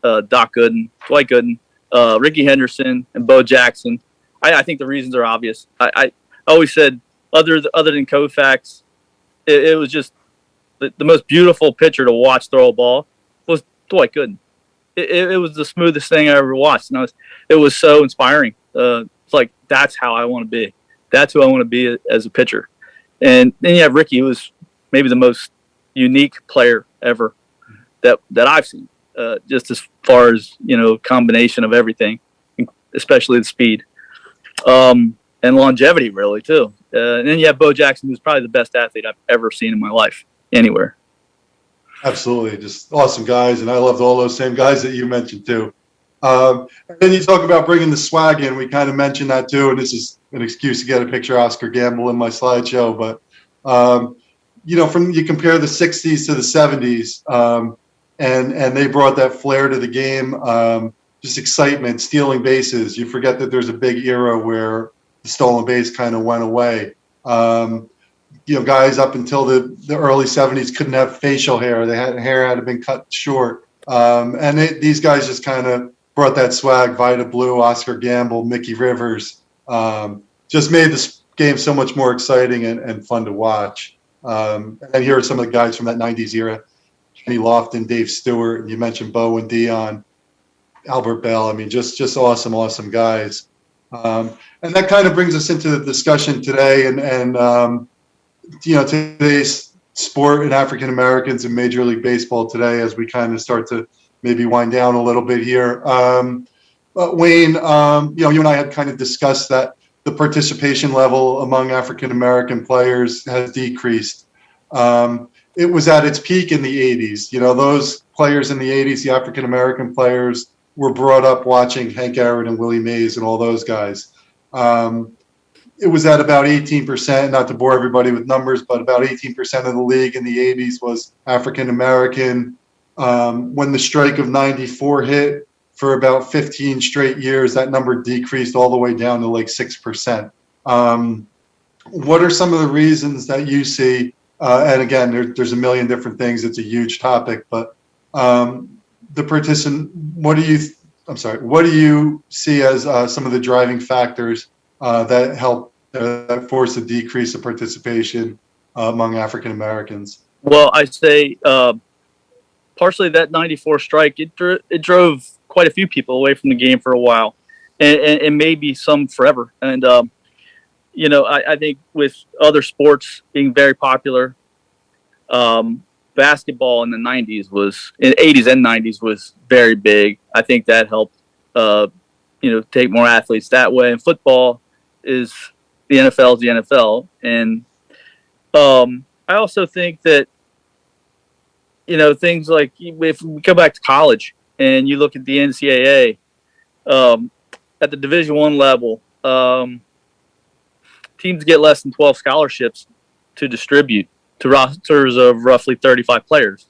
uh, Doc Gooden, Dwight Gooden, uh, Rickey Henderson, and Bo Jackson. I, I think the reasons are obvious. I, I always said other other than Koufax, it, it was just the, the, most beautiful pitcher to watch throw a ball was Dwight Gooden. It, it, it was the smoothest thing I ever watched, and was, it was so inspiring. Uh, it's like that's how I want to be. That's who I want to be as a pitcher. And then you have Rickey, who was maybe the most unique player ever that that I've seen. Uh, just as far as you know, combination of everything, especially the speed um, and longevity, really too. Uh, and then you have Bo Jackson, who's probably the best athlete I've ever seen in my life anywhere. Absolutely, just awesome guys, and I loved all those same guys that you mentioned too. Um, and then you talk about bringing the swag in. We kind of mentioned that too, and this is an excuse to get a picture of Oscar Gamble in my slideshow. But um, you know, from you compare the '60s to the '70s, um, and and they brought that flair to the game, um, just excitement, stealing bases. You forget that there's a big era where the stolen base kind of went away. Um, you know, guys up until the, the early '70s couldn't have facial hair; they had hair had been cut short, um, and they, these guys just kind of brought that swag. Vida Blue, Oscar Gamble, Mickey Rivers, um, just made this game so much more exciting and, and fun to watch. Um, and here are some of the guys from that 90s era. Kenny Lofton, Dave Stewart, you mentioned Bo and Deion, Albert Belle. I mean, just just awesome, awesome guys. Um, and that kind of brings us into the discussion today and, and um, you know, today's sport and African Americans in Major League Baseball today as we kind of start to maybe wind down a little bit here. Um, but Wayne, um, you know, you and I had kind of discussed that the participation level among African American players has decreased. Um, it was at its peak in the 80s. You know, those players in the 80s, the African American players, were brought up watching Hank Aaron and Willie Mays and all those guys. Um, it was at about 18%, not to bore everybody with numbers, but about 18% of the league in the 80s was African American. Um, when the strike of 94 hit, for about 15 straight years, that number decreased all the way down to like 6%. Um, what are some of the reasons that you see? Uh, and again, there, there's a million different things. It's a huge topic, but um, the participant, what do you, I'm sorry, what do you see as uh, some of the driving factors uh, that help uh, force a decrease of participation among African Americans? Well, I say uh, partially that 94 strike, it, it drove quite a few people away from the game for a while, and, and, and maybe some forever. And um, you know, I, I, think with other sports being very popular, um, basketball in the 90s was in 80s and 90s was very big. I think that helped, uh, you know, take more athletes that way. And football is the NFL is the NFL, and um, I also think that you know things like if we go back to college and you look at the NCAA um, at the Division One level, um, teams get less than 12 scholarships to distribute to rosters of roughly 35 players,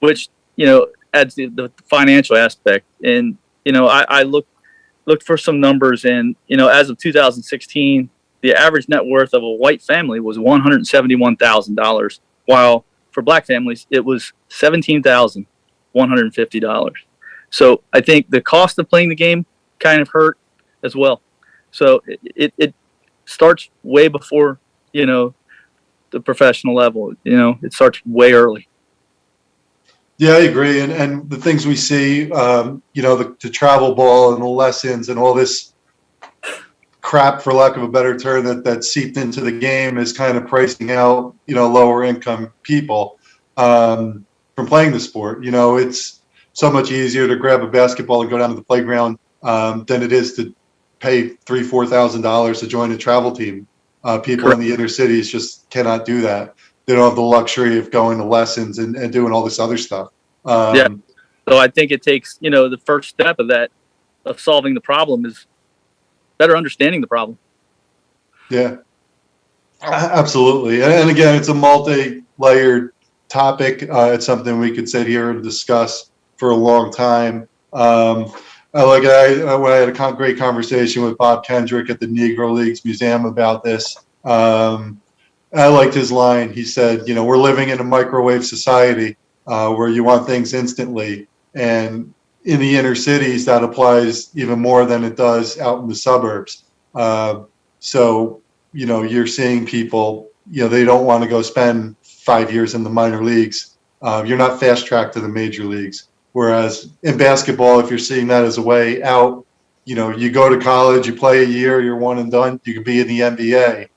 which you know adds the, the financial aspect. And you know, I, I looked looked for some numbers, and you know, as of 2016, the average net worth of a white family was $171,000, while for black families, it was seventeen thousand one hundred and fifty dollars. So I think the cost of playing the game kind of hurt as well. So it, it, it starts way before you know the professional level. You know, it starts way early. Yeah, I agree. And and the things we see, um, you know, the, the travel ball and the lessons and all this crap, for lack of a better term, that that seeped into the game is kind of pricing out, you know, lower income people um, from playing the sport. You know, it's so much easier to grab a basketball and go down to the playground um, than it is to pay three, four thousand dollars to join a travel team. Uh, people in the inner cities just cannot do that. They don't have the luxury of going to lessons and, and doing all this other stuff. Um, Yeah. So I think it takes you know the first step of that of solving the problem is better understanding the problem. Yeah, absolutely. And and again, it's a multi-layered topic. Uh, it's something we could sit here and discuss for a long time. Um, I like I, when I had a great conversation with Bob Kendrick at the Negro Leagues Museum about this. Um, I liked his line. He said, "You know, we're living in a microwave society uh, where you want things instantly, and in the inner cities that applies even more than it does out in the suburbs." Uh, so you know, you're seeing people, you know, they don't want to go spend five years in the minor leagues. Uh, you're not fast tracked to the major leagues. Whereas in basketball, if you're seeing that as a way out, you know, you go to college, you play a year, you're one and done, you can be in the NBA.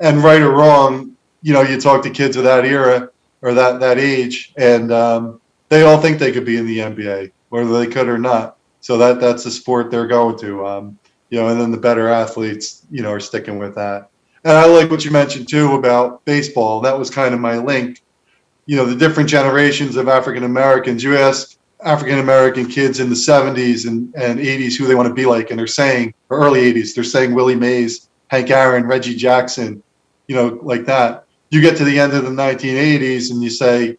And right or wrong, you know, you talk to kids of that era or that, that age, and um, they all think they could be in the NBA, whether they could or not. So that that's the sport they're going to. Um, you know, and then the better athletes, you know, are sticking with that. And I like what you mentioned too about baseball. That was kind of my link. You know, the different generations of African Americans. You ask African American kids in the 70s and, and 80s who they want to be like, and they're saying, or early 80s, they're saying Willie Mays, Hank Aaron, Reggie Jackson, you know, like that. You get to the end of the 1980s and you say,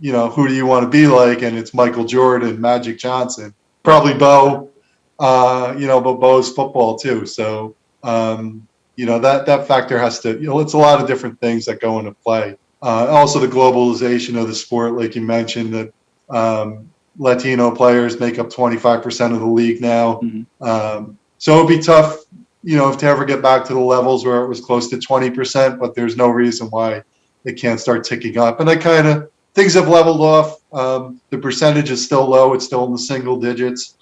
you know, who do you want to be like? And it's Michael Jordan, Magic Johnson, probably Bo, uh, you know, but Bo's football too. So, um, you know that that factor has to you know it's a lot of different things that go into play uh, also the globalization of the sport like you mentioned that um, latino players make up 25% of the league now Mhm. um, so it'd be tough you know if to ever get back to the levels where it was close to 20% but there's no reason why it can't start ticking up and i kind of things have leveled off um, the percentage is still low it's still in the single digits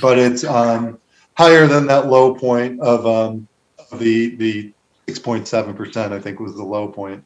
but it's um, higher than that low point of um, the the 6.7 percent. I think was the low point.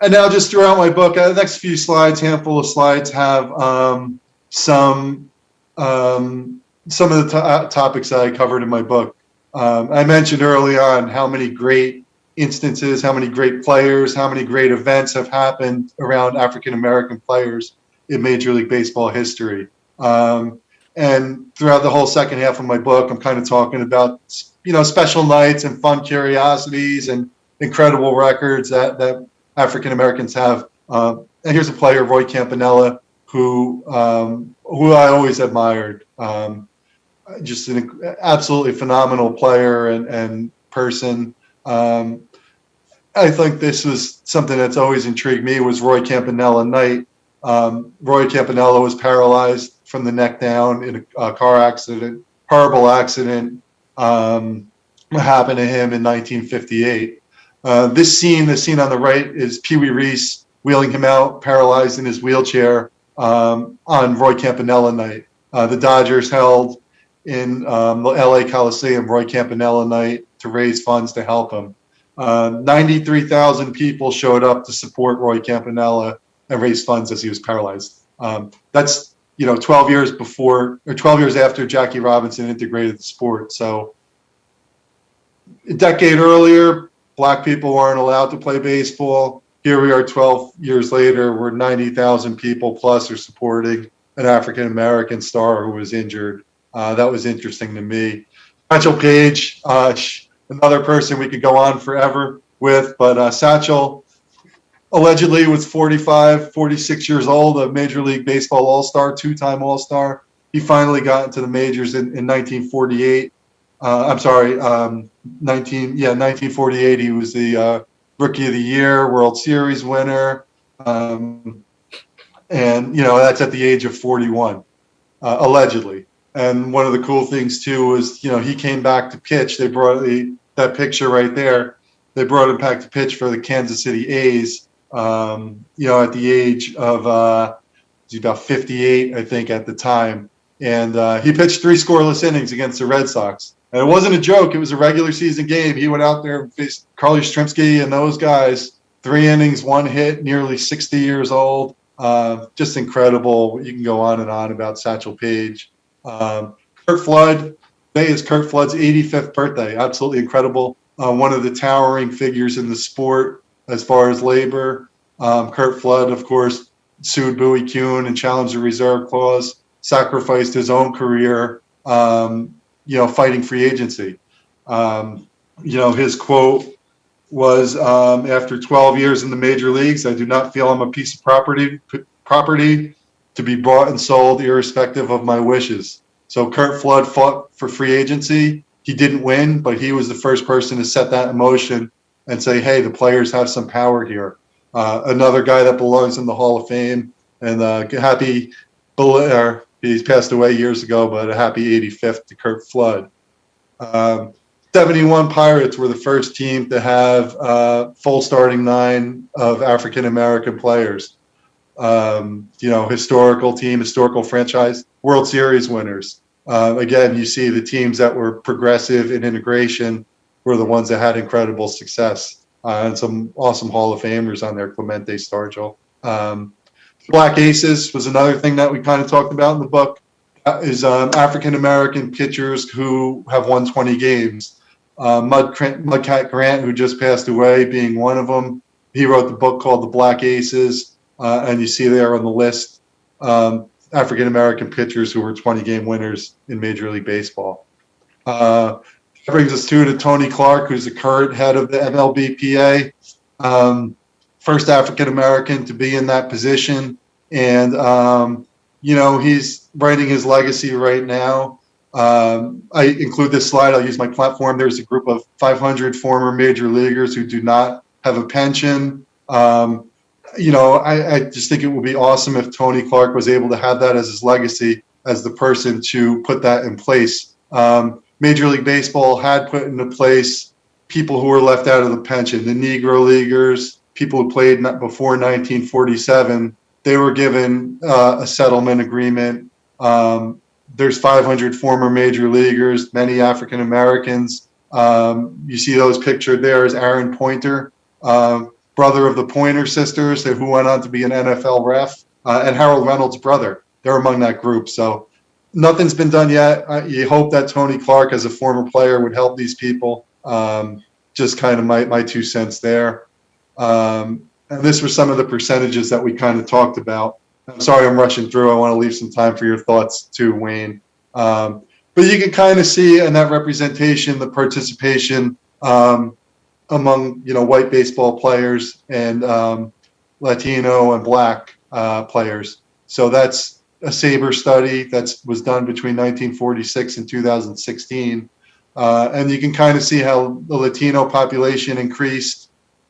And now, just throughout my book, uh, the next few slides, handful of slides, have um, some um, some of the to- uh, topics that I covered in my book. Um, I mentioned early on how many great instances, how many great players, how many great events have happened around African American players in Major League Baseball history. Um, and throughout the whole second half of my book, I'm kind of talking about you know special nights and fun curiosities and incredible records that that African Americans have. Um, and here's a player, Roy Campanella, who um, who I always admired. Um, just an absolutely phenomenal player and and person. Um, I think this was something that's always intrigued me was Roy Campanella night. Um, Roy Campanella was paralyzed from the neck down in a, a car accident, horrible accident um, happened to him in 1958. Uh, this scene, the scene on the right, is Pee Wee Reese wheeling him out, paralyzed in his wheelchair um, on Roy Campanella night. Uh, the Dodgers held in um, the LA Coliseum Roy Campanella night to raise funds to help him. Uh, 93,000 people showed up to support Roy Campanella and raise funds as he was paralyzed. Um, that's you know 12 years before or 12 years after Jackie Robinson integrated the sport. So a decade earlier, black people weren't allowed to play baseball. Here we are 12 years later, where 90,000 people plus are supporting an African American star who was injured. Uh, that was interesting to me. Satchel Paige, uh, another person we could go on forever with, but uh, Satchel allegedly was 45, 46 years old, a Major League Baseball All Star, two time All Star. He finally got into the majors in, in 1948. Uh, I'm sorry, um, 19, yeah, 1948. He was the uh, Rookie of the Year, World Series winner, Um, and, you know, that's at the age of 41, uh, allegedly. And one of the cool things too was, you know, he came back to pitch. They brought the, that picture right there. They brought him back to pitch for the Kansas City A's, um, you know, at the age of, uh, he's about 58, I think, at the time. And uh, he pitched three scoreless innings against the Red Sox. And it wasn't a joke. It was a regular season game. He went out there and faced Carl Yastrzemski and those guys. Three innings, one hit, nearly 60 years old. Uh, just incredible. You can go on and on about Satchel Paige. Um, Curt Flood, today is Curt Flood's 85th birthday. Absolutely incredible. Uh, one of the towering figures in the sport as far as labor. Um, Curt Flood, of course, sued Bowie Kuhn and challenged the reserve clause, sacrificed his own career, um, you know, fighting free agency. Um, you know, his quote was, um, after 12 years in the major leagues, I do not feel I'm a piece of property, property to be bought and sold irrespective of my wishes. So Curt Flood fought for free agency. He didn't win, but he was the first person to set that in motion and say, hey, the players have some power here. Uh, another guy that belongs in the Hall of Fame and uh, happy, or he's passed away years ago, but a happy 85th to Curt Flood. Um, 71 Pirates were the first team to have uh, full starting nine of African American players. Um, you know, historical team, historical franchise, World Series winners. Uh, again, you see the teams that were progressive in integration were the ones that had incredible success. Uh, and some awesome Hall of Famers on there, Clemente Stargell. Um, Black Aces was another thing that we kind of talked about in the book. Uh, is um, African American pitchers who have won 20 games. Uh, Mud, Mudcat Grant, who just passed away, being one of them. He wrote the book called The Black Aces, uh, and you see there on the list um, African American pitchers who were 20 game winners in Major League Baseball. Uh, that brings us to, to Tony Clark, who's the current head of the MLBPA. Um, first African American to be in that position. And, um, you know, he's writing his legacy right now. Um, I include this slide. I'll use my platform. There's a group of 500 former major leaguers who do not have a pension. Um, you know, I, I just think it would be awesome if Tony Clark was able to have that as his legacy, as the person to put that in place. Um, Major League Baseball had put into place people who were left out of the pension, the Negro Leaguers, people who played before 1947, they were given uh, a settlement agreement. Um, there's 500 former major leaguers, many African Americans. Um, you see those pictured there is Aaron Pointer, uh, brother of the Pointer sisters, who went on to be an NFL ref, uh, and Harold Reynolds' brother. They're among that group. So nothing's been done yet. you hope that Tony Clark, as a former player, would help these people. Um, just kind of my, my two cents there. Um, and this was some of the percentages that we kind of talked about. I'm sorry I'm rushing through. I want to leave some time for your thoughts too, Wayne. Um, but you can kind of see in that representation the participation um, among you know white baseball players and um, Latino and black uh, players. So that's a SABR study that was done between 1946 and 2016. Uh, and you can kind of see how the Latino population increased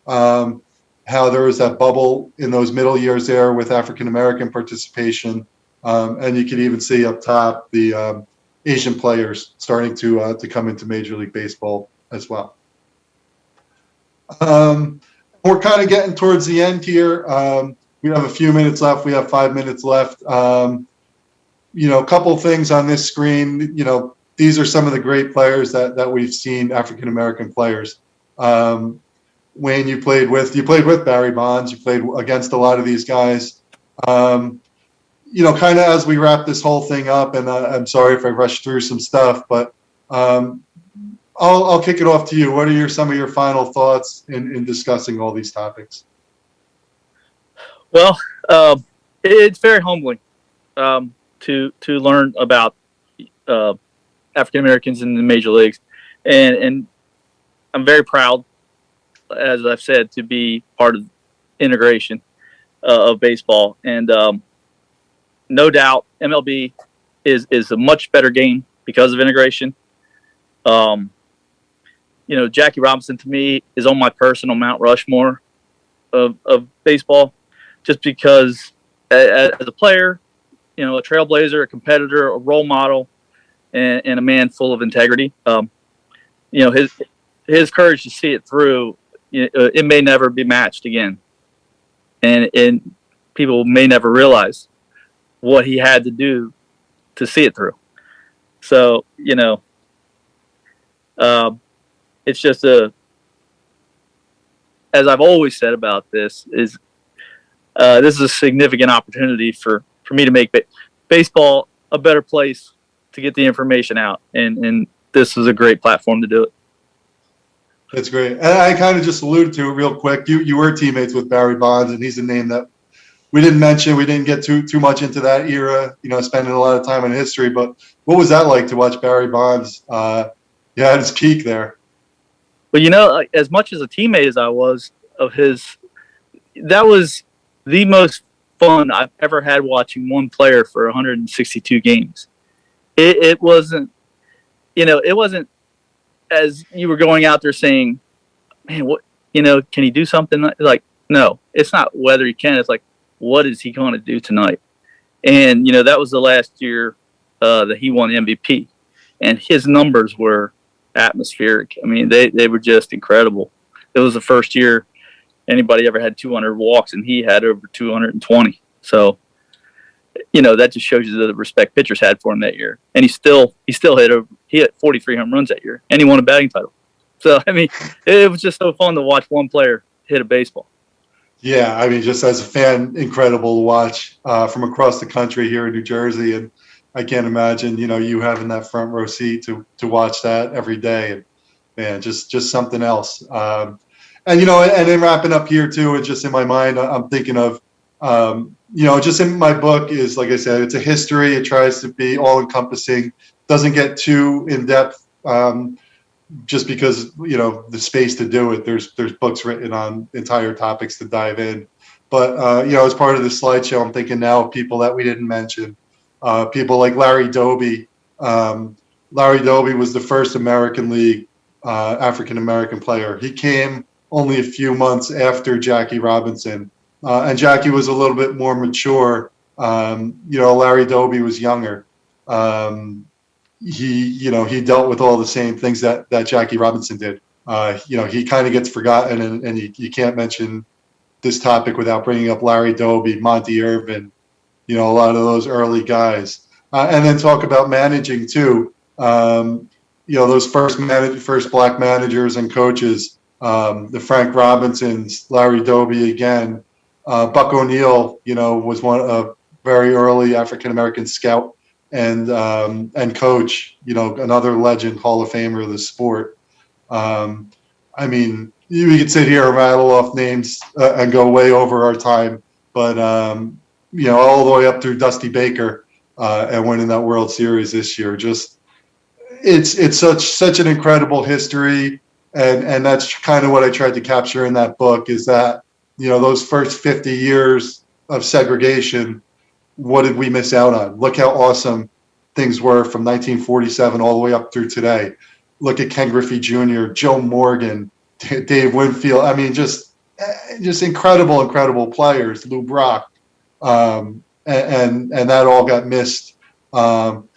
um, how there was that bubble in those middle years there with African American participation, um, and you can even see up top the um, Asian players starting to uh, to come into Major League Baseball as well. Um, we're kind of getting towards the end here. Um, we have a few minutes left. We have five minutes left. Um, you know, a couple things on this screen. You know, these are some of the great players that that we've seen, African American players. Um, Wayne, you played with. You played with Barry Bonds. You played against a lot of these guys. Um, you know, kind of as we wrap this whole thing up, and uh, I'm sorry if I rushed through some stuff, but um, I'll, I'll kick it off to you. What are your some of your final thoughts in, in discussing all these topics? Well, uh, it's very humbling um, to to learn about uh, African Americans in the major leagues, and and I'm very proud as I've said, to be part of integration uh, of baseball. And um, no doubt, MLB is is a much better game because of integration. Um, you know, Jackie Robinson to me is on my personal Mount Rushmore of, of baseball. just because as, a player, you know, a trailblazer, a competitor, a role model, and, and a man full of integrity. Um, you know, his his courage to see it through, it may never be matched again, and and people may never realize what he had to do to see it through. So you know, um, it's just a as I've always said about this is uh, this is a significant opportunity for for me to make ba- baseball a better place to get the information out, and and this is a great platform to do it. That's great. And I kind of just alluded to it real quick. You you were teammates with Barry Bonds, and he's a name that we didn't mention. We didn't get too too much into that era. You know, spending a lot of time in history. But what was that like to watch Barry Bonds? Uh, yeah, at his peak there. But you know, as much as a teammate as I was of his, that was the most fun I've ever had watching one player for 162 games. It, it wasn't, you know, it wasn't as you were going out there saying, man, what, you know, can he do something? Like, no, it's not whether he can. It's like, what is he going to do tonight? And, you know, that was the last year uh, that he won MVP. And his numbers were atmospheric. I mean, they, they were just incredible. It was the first year anybody ever had 200 walks, and he had over 220. So, you know, that just shows you the respect pitchers had for him that year. And he still he still hit a he hit 43 home runs that year, and he won a batting title. So, I mean, it was just so fun to watch one player hit a baseball. Yeah, I mean, just as a fan, incredible to watch uh, from across the country here in New Jersey, and I can't imagine, you know, you having that front row seat to to watch that every day, and man, just just something else. Um, and you know, and then wrapping up here too, and just in my mind, I'm thinking of, um, you know, just in my book is like I said, it's a history. It tries to be all encompassing, doesn't get too in depth. Um, just because you know the space to do it. There's there's books written on entire topics to dive in, but uh, you know as part of the slideshow, I'm thinking now of people that we didn't mention, uh, people like Larry Doby. Um, Larry Doby was the first American League uh, African American player. He came only a few months after Jackie Robinson, uh, and Jackie was a little bit more mature. Um, you know, Larry Doby was younger. Um, he, you know, he dealt with all the same things that that Jackie Robinson did. Uh, you know, he kind of gets forgotten, and, and you, you can't mention this topic without bringing up Larry Doby, Monte Irvin, you know, a lot of those early guys, uh, and then talk about managing too. Um, you know, those first manage, first black managers and coaches, um, the Frank Robinsons, Larry Doby again, uh, Buck O'Neil, you know, was one a very early African American scout and um, and coach, you know, another legend, Hall of Famer of the sport. Um, I mean, we could sit here and rattle off names uh, and go way over our time, but um, you know, all the way up through Dusty Baker uh, and winning that World Series this year. Just it's it's such such an incredible history, and and that's kind of what I tried to capture in that book is that you know those first 50 years of segregation what did we miss out on? Look how awesome things were from 1947 all the way up through today. Look at Ken Griffey Jr., Joe Morgan, Dave Winfield. I mean, just just incredible, incredible players. Lou Brock, um, and, and, and that all got missed, um,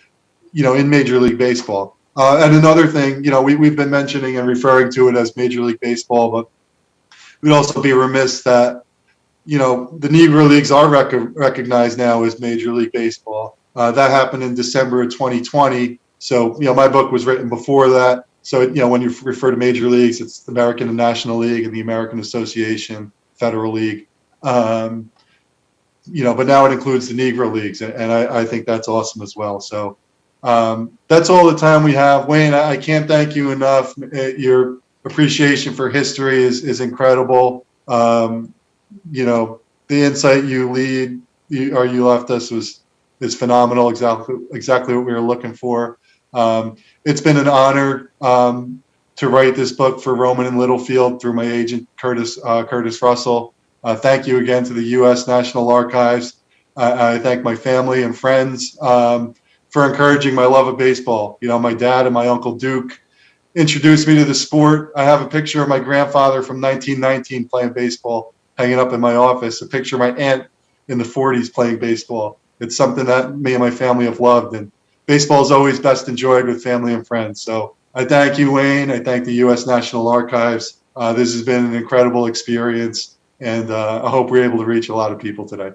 you know, in Major League Baseball. Uh, and another thing, you know, we we've been mentioning and referring to it as Major League Baseball, but we'd also be remiss that you know, the Negro Leagues are rec- recognized now as Major League Baseball. Uh, that happened in December of 2020. So, you know, my book was written before that. So, you know, when you refer to Major Leagues, it's the American and National League and the American Association, Federal League. Um, you know, but now it includes the Negro Leagues, and I, I think that's awesome as well. So, um, that's all the time we have. Wayne, I, I can't thank you enough. Your appreciation for history is, is incredible. Um, you know, the insight you lead you, or you left us was is phenomenal. Exactly, exactly what we were looking for. Um, it's been an honor um, to write this book for Rowman and Littlefield through my agent Curtis uh, Curtis Russell. Uh, thank you again to the U.S. National Archives. I thank my family and friends um, for encouraging my love of baseball. You know, my dad and my uncle Duke introduced me to the sport. I have a picture of my grandfather from 1919 playing baseball hanging up in my office, a picture of my aunt in the 40s playing baseball. It's something that me and my family have loved, and baseball is always best enjoyed with family and friends. So I thank you, Wayne. I thank the U.S. National Archives. Uh, this has been an incredible experience, and uh, I hope we're able to reach a lot of people today.